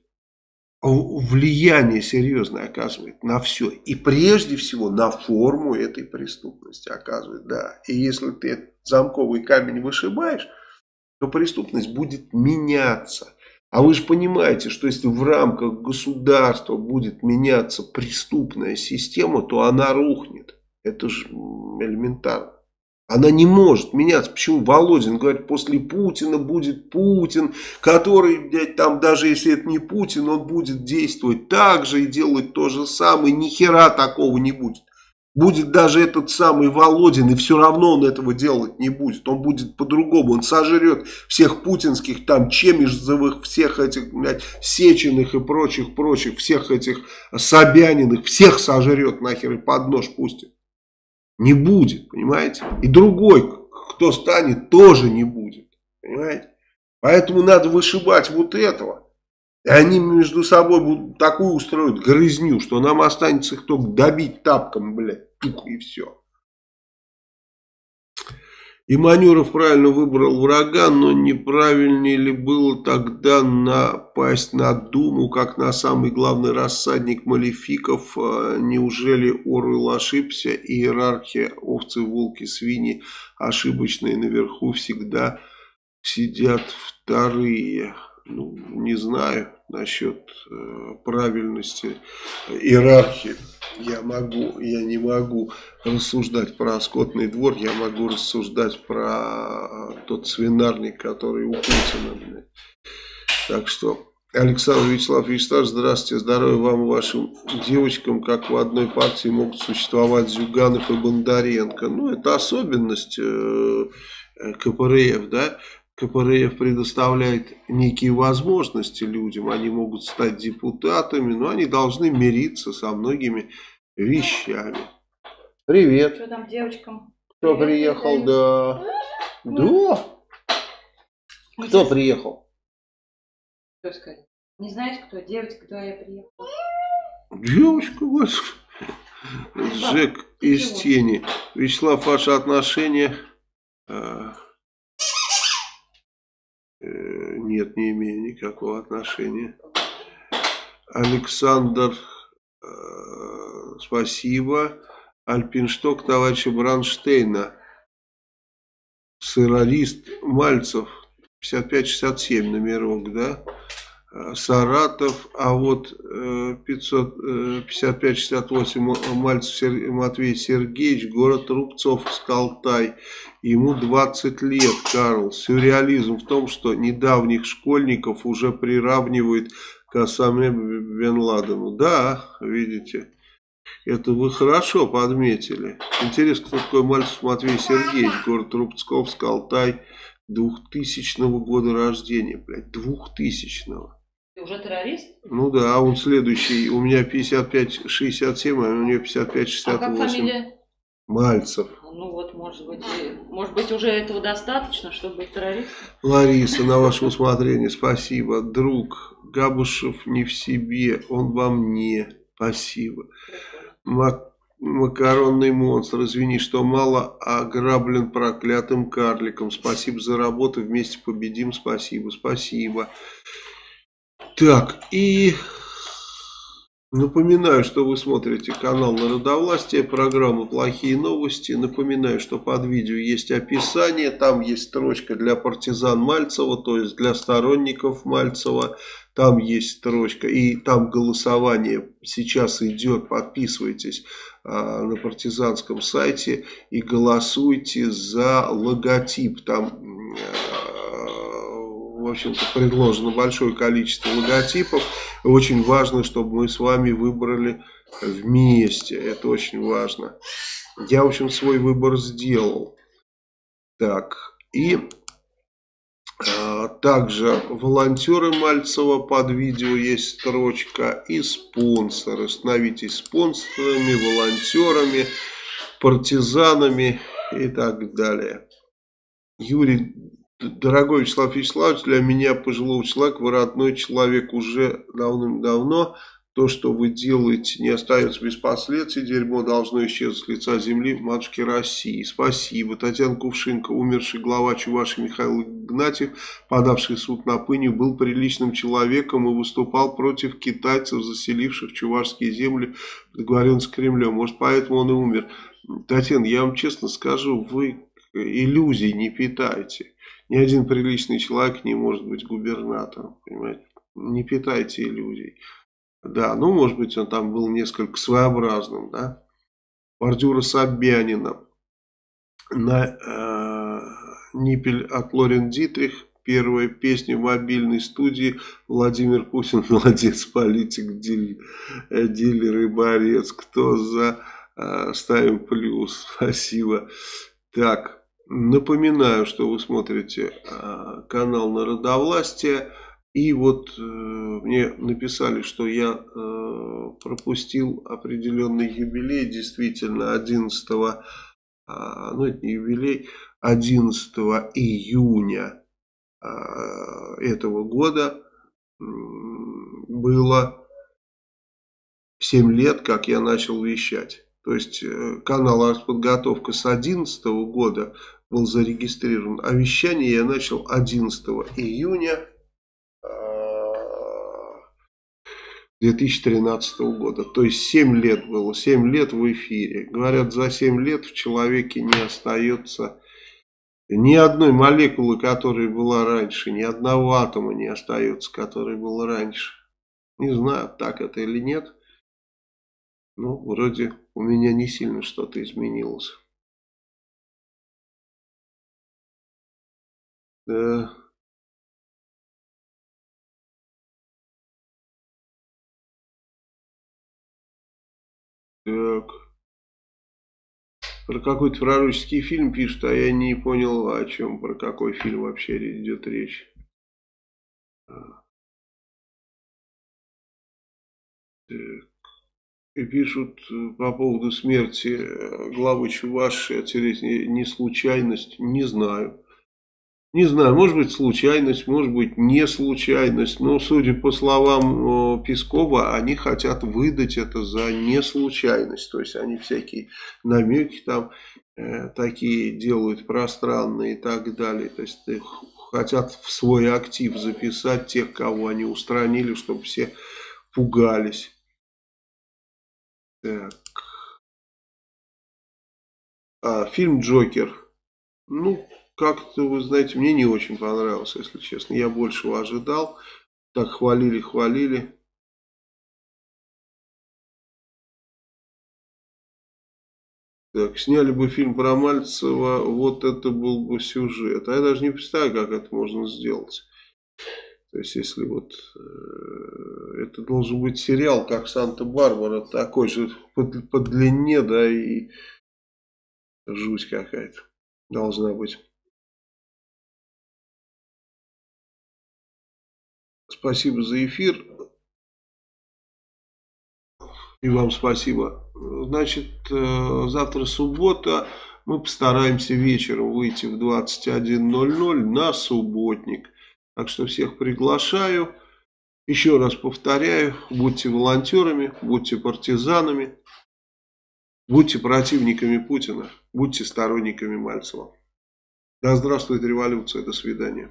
влияние серьезное оказывает на все. И прежде всего на форму этой преступности оказывает, да. И если ты замковый камень вышибаешь, то преступность будет меняться. А вы же понимаете, что если в рамках государства будет меняться преступная система, то она рухнет. Это же элементарно. Она не может меняться. Почему Володин говорит, после Путина будет Путин, который, блядь, там даже если это не Путин, он будет действовать так же и делать то же самое. Ни хера такого не будет. Будет даже этот самый Володин, и все равно он этого делать не будет. Он будет по-другому. Он сожрет всех путинских, там, Чемишзовых, всех этих, блядь, Сеченых и прочих-прочих, всех этих Собяниных, всех сожрет нахер и под нож пустит. Не будет, понимаете? И другой, кто станет, тоже не будет, понимаете? Поэтому надо вышибать вот этого. И они между собой будут такую устроить грызню, что нам останется их только добить тапком, блядь, тух и все. И Манюров правильно выбрал врага, но неправильнее ли было тогда напасть на Думу, как на самый главный рассадник малефиков? А, неужели Оруэлл ошибся? Иерархия овцы, волки, свиньи ошибочные наверху всегда сидят вторые. Ну, не знаю насчет э, правильности иерархии. Я могу, я не могу рассуждать про скотный двор, я могу рассуждать про тот свинарник, который у Путина. Так что, Александр Вячеслав Вячеславович, здравствуйте, здоровья вам и вашим девочкам, как в одной партии могут существовать Зюганов и Бондаренко. Ну, это особенность э, КПРФ, да, КПРФ предоставляет некие возможности людям, они могут стать депутатами, но они должны мириться со многими вещами. Привет. Что там девочкам? Кто Привет, приехал? Да. Да. Кто приехал? Кто сказать? Не знаете, кто? Девочка, кто я приехала? Девочка, господи. Жек из тени. Вячеслав, ваше отношение... А, Э, нет, не имею никакого отношения. Александр, э, спасибо. Альпиншток товарища Бранштейна. Сырорист Мальцев. 55-67 номерок, да? Э, Саратов, а вот 55-68 э, Мальцев Матвей Сергеевич, город Рубцовск, Алтай. Ему 20 лет, Карл. Сюрреализм в том, что недавних школьников уже приравнивают к Осаме Бен Ладену. Да, видите, это вы хорошо подметили. Интересно, кто такой Мальцев Матвей Сергеевич, город Рубцовск, Алтай. 2000 года рождения, блядь, 2000 -го. Ты уже террорист? Ну да, а он следующий, у меня 55-67, а у него 55-68. А как фамилия? Мальцев. Ну вот, может быть, может быть уже этого достаточно, чтобы быть террористом? Лариса, на ваше усмотрение, спасибо. Друг, Габушев не в себе, он во мне. Спасибо. Мак макаронный монстр, извини, что мало ограблен проклятым карликом. Спасибо за работу, вместе победим, спасибо, спасибо. Так, и напоминаю, что вы смотрите канал Народовластия, программа «Плохие новости». Напоминаю, что под видео есть описание, там есть строчка для партизан Мальцева, то есть для сторонников Мальцева. Там есть строчка, и там голосование сейчас идет, подписывайтесь а, на партизанском сайте и голосуйте за логотип. Там в общем-то, предложено большое количество логотипов. Очень важно, чтобы мы с вами выбрали вместе. Это очень важно. Я, в общем, свой выбор сделал. Так, и э, также волонтеры Мальцева под видео есть строчка и спонсоры. Становитесь спонсорами, волонтерами, партизанами и так далее. Юрий Дорогой Вячеслав Вячеславович, для меня, пожилого человека, вы родной человек уже давным-давно. То, что вы делаете, не остается без последствий. Дерьмо должно исчезнуть с лица земли матушки России. Спасибо. Татьяна Кувшинка, умерший глава Чуваши Михаил Игнатьев, подавший суд на пыню, был приличным человеком и выступал против китайцев, заселивших чувашские земли в договоренность с Кремлем. Может, поэтому он и умер. Татьяна, я вам честно скажу, вы иллюзий не питаете. Ни один приличный человек не может быть губернатором, понимаете? Не питайте иллюзий. Да, ну, может быть, он там был несколько своеобразным, да. Бордюра Собянина. На э, Ниппель от Лорен Дитрих. Первая песня в мобильной студии. Владимир Путин, молодец, политик, дилер, э, дилер и борец. Кто за? Э, ставим плюс. Спасибо. Так, Напоминаю, что вы смотрите а, канал Народовластия. И вот э, мне написали, что я э, пропустил определенный юбилей. Действительно, 11, э, ну это не юбилей, 11 июня э, этого года было 7 лет, как я начал вещать. То есть э, канал «Артподготовка» с 2011 года был зарегистрирован. А вещание я начал 11 июня 2013 года. То есть 7 лет было, 7 лет в эфире. Говорят, за 7 лет в человеке не остается ни одной молекулы, которая была раньше, ни одного атома не остается, который был раньше. Не знаю, так это или нет. Ну, вроде у меня не сильно что-то изменилось. Да. Так. Про какой-то пророческий фильм пишут, а я не понял, о чем, про какой фильм вообще идет речь. Так. И пишут э, по поводу смерти э, главы Чуваши, не случайность, не знаю. Не знаю, может быть случайность, может быть не случайность, но судя по словам Пескова, они хотят выдать это за не случайность. То есть они всякие намеки там э, такие делают пространные и так далее. То есть хотят в свой актив записать тех, кого они устранили, чтобы все пугались. Так. А, фильм «Джокер». Ну, как-то, вы знаете, мне не очень понравился, если честно. Я большего ожидал. Так хвалили, хвалили. Так, сняли бы фильм про Мальцева, вот это был бы сюжет. А я даже не представляю, как это можно сделать. То есть, если вот э, это должен быть сериал, как Санта-Барбара, такой же по, по длине, да, и жуть какая-то должна быть. Спасибо за эфир. И вам спасибо. Значит, э, завтра суббота. Мы постараемся вечером выйти в 21.00 на субботник. Так что всех приглашаю. Еще раз повторяю, будьте волонтерами, будьте партизанами, будьте противниками Путина, будьте сторонниками Мальцева. Да здравствует революция, до свидания.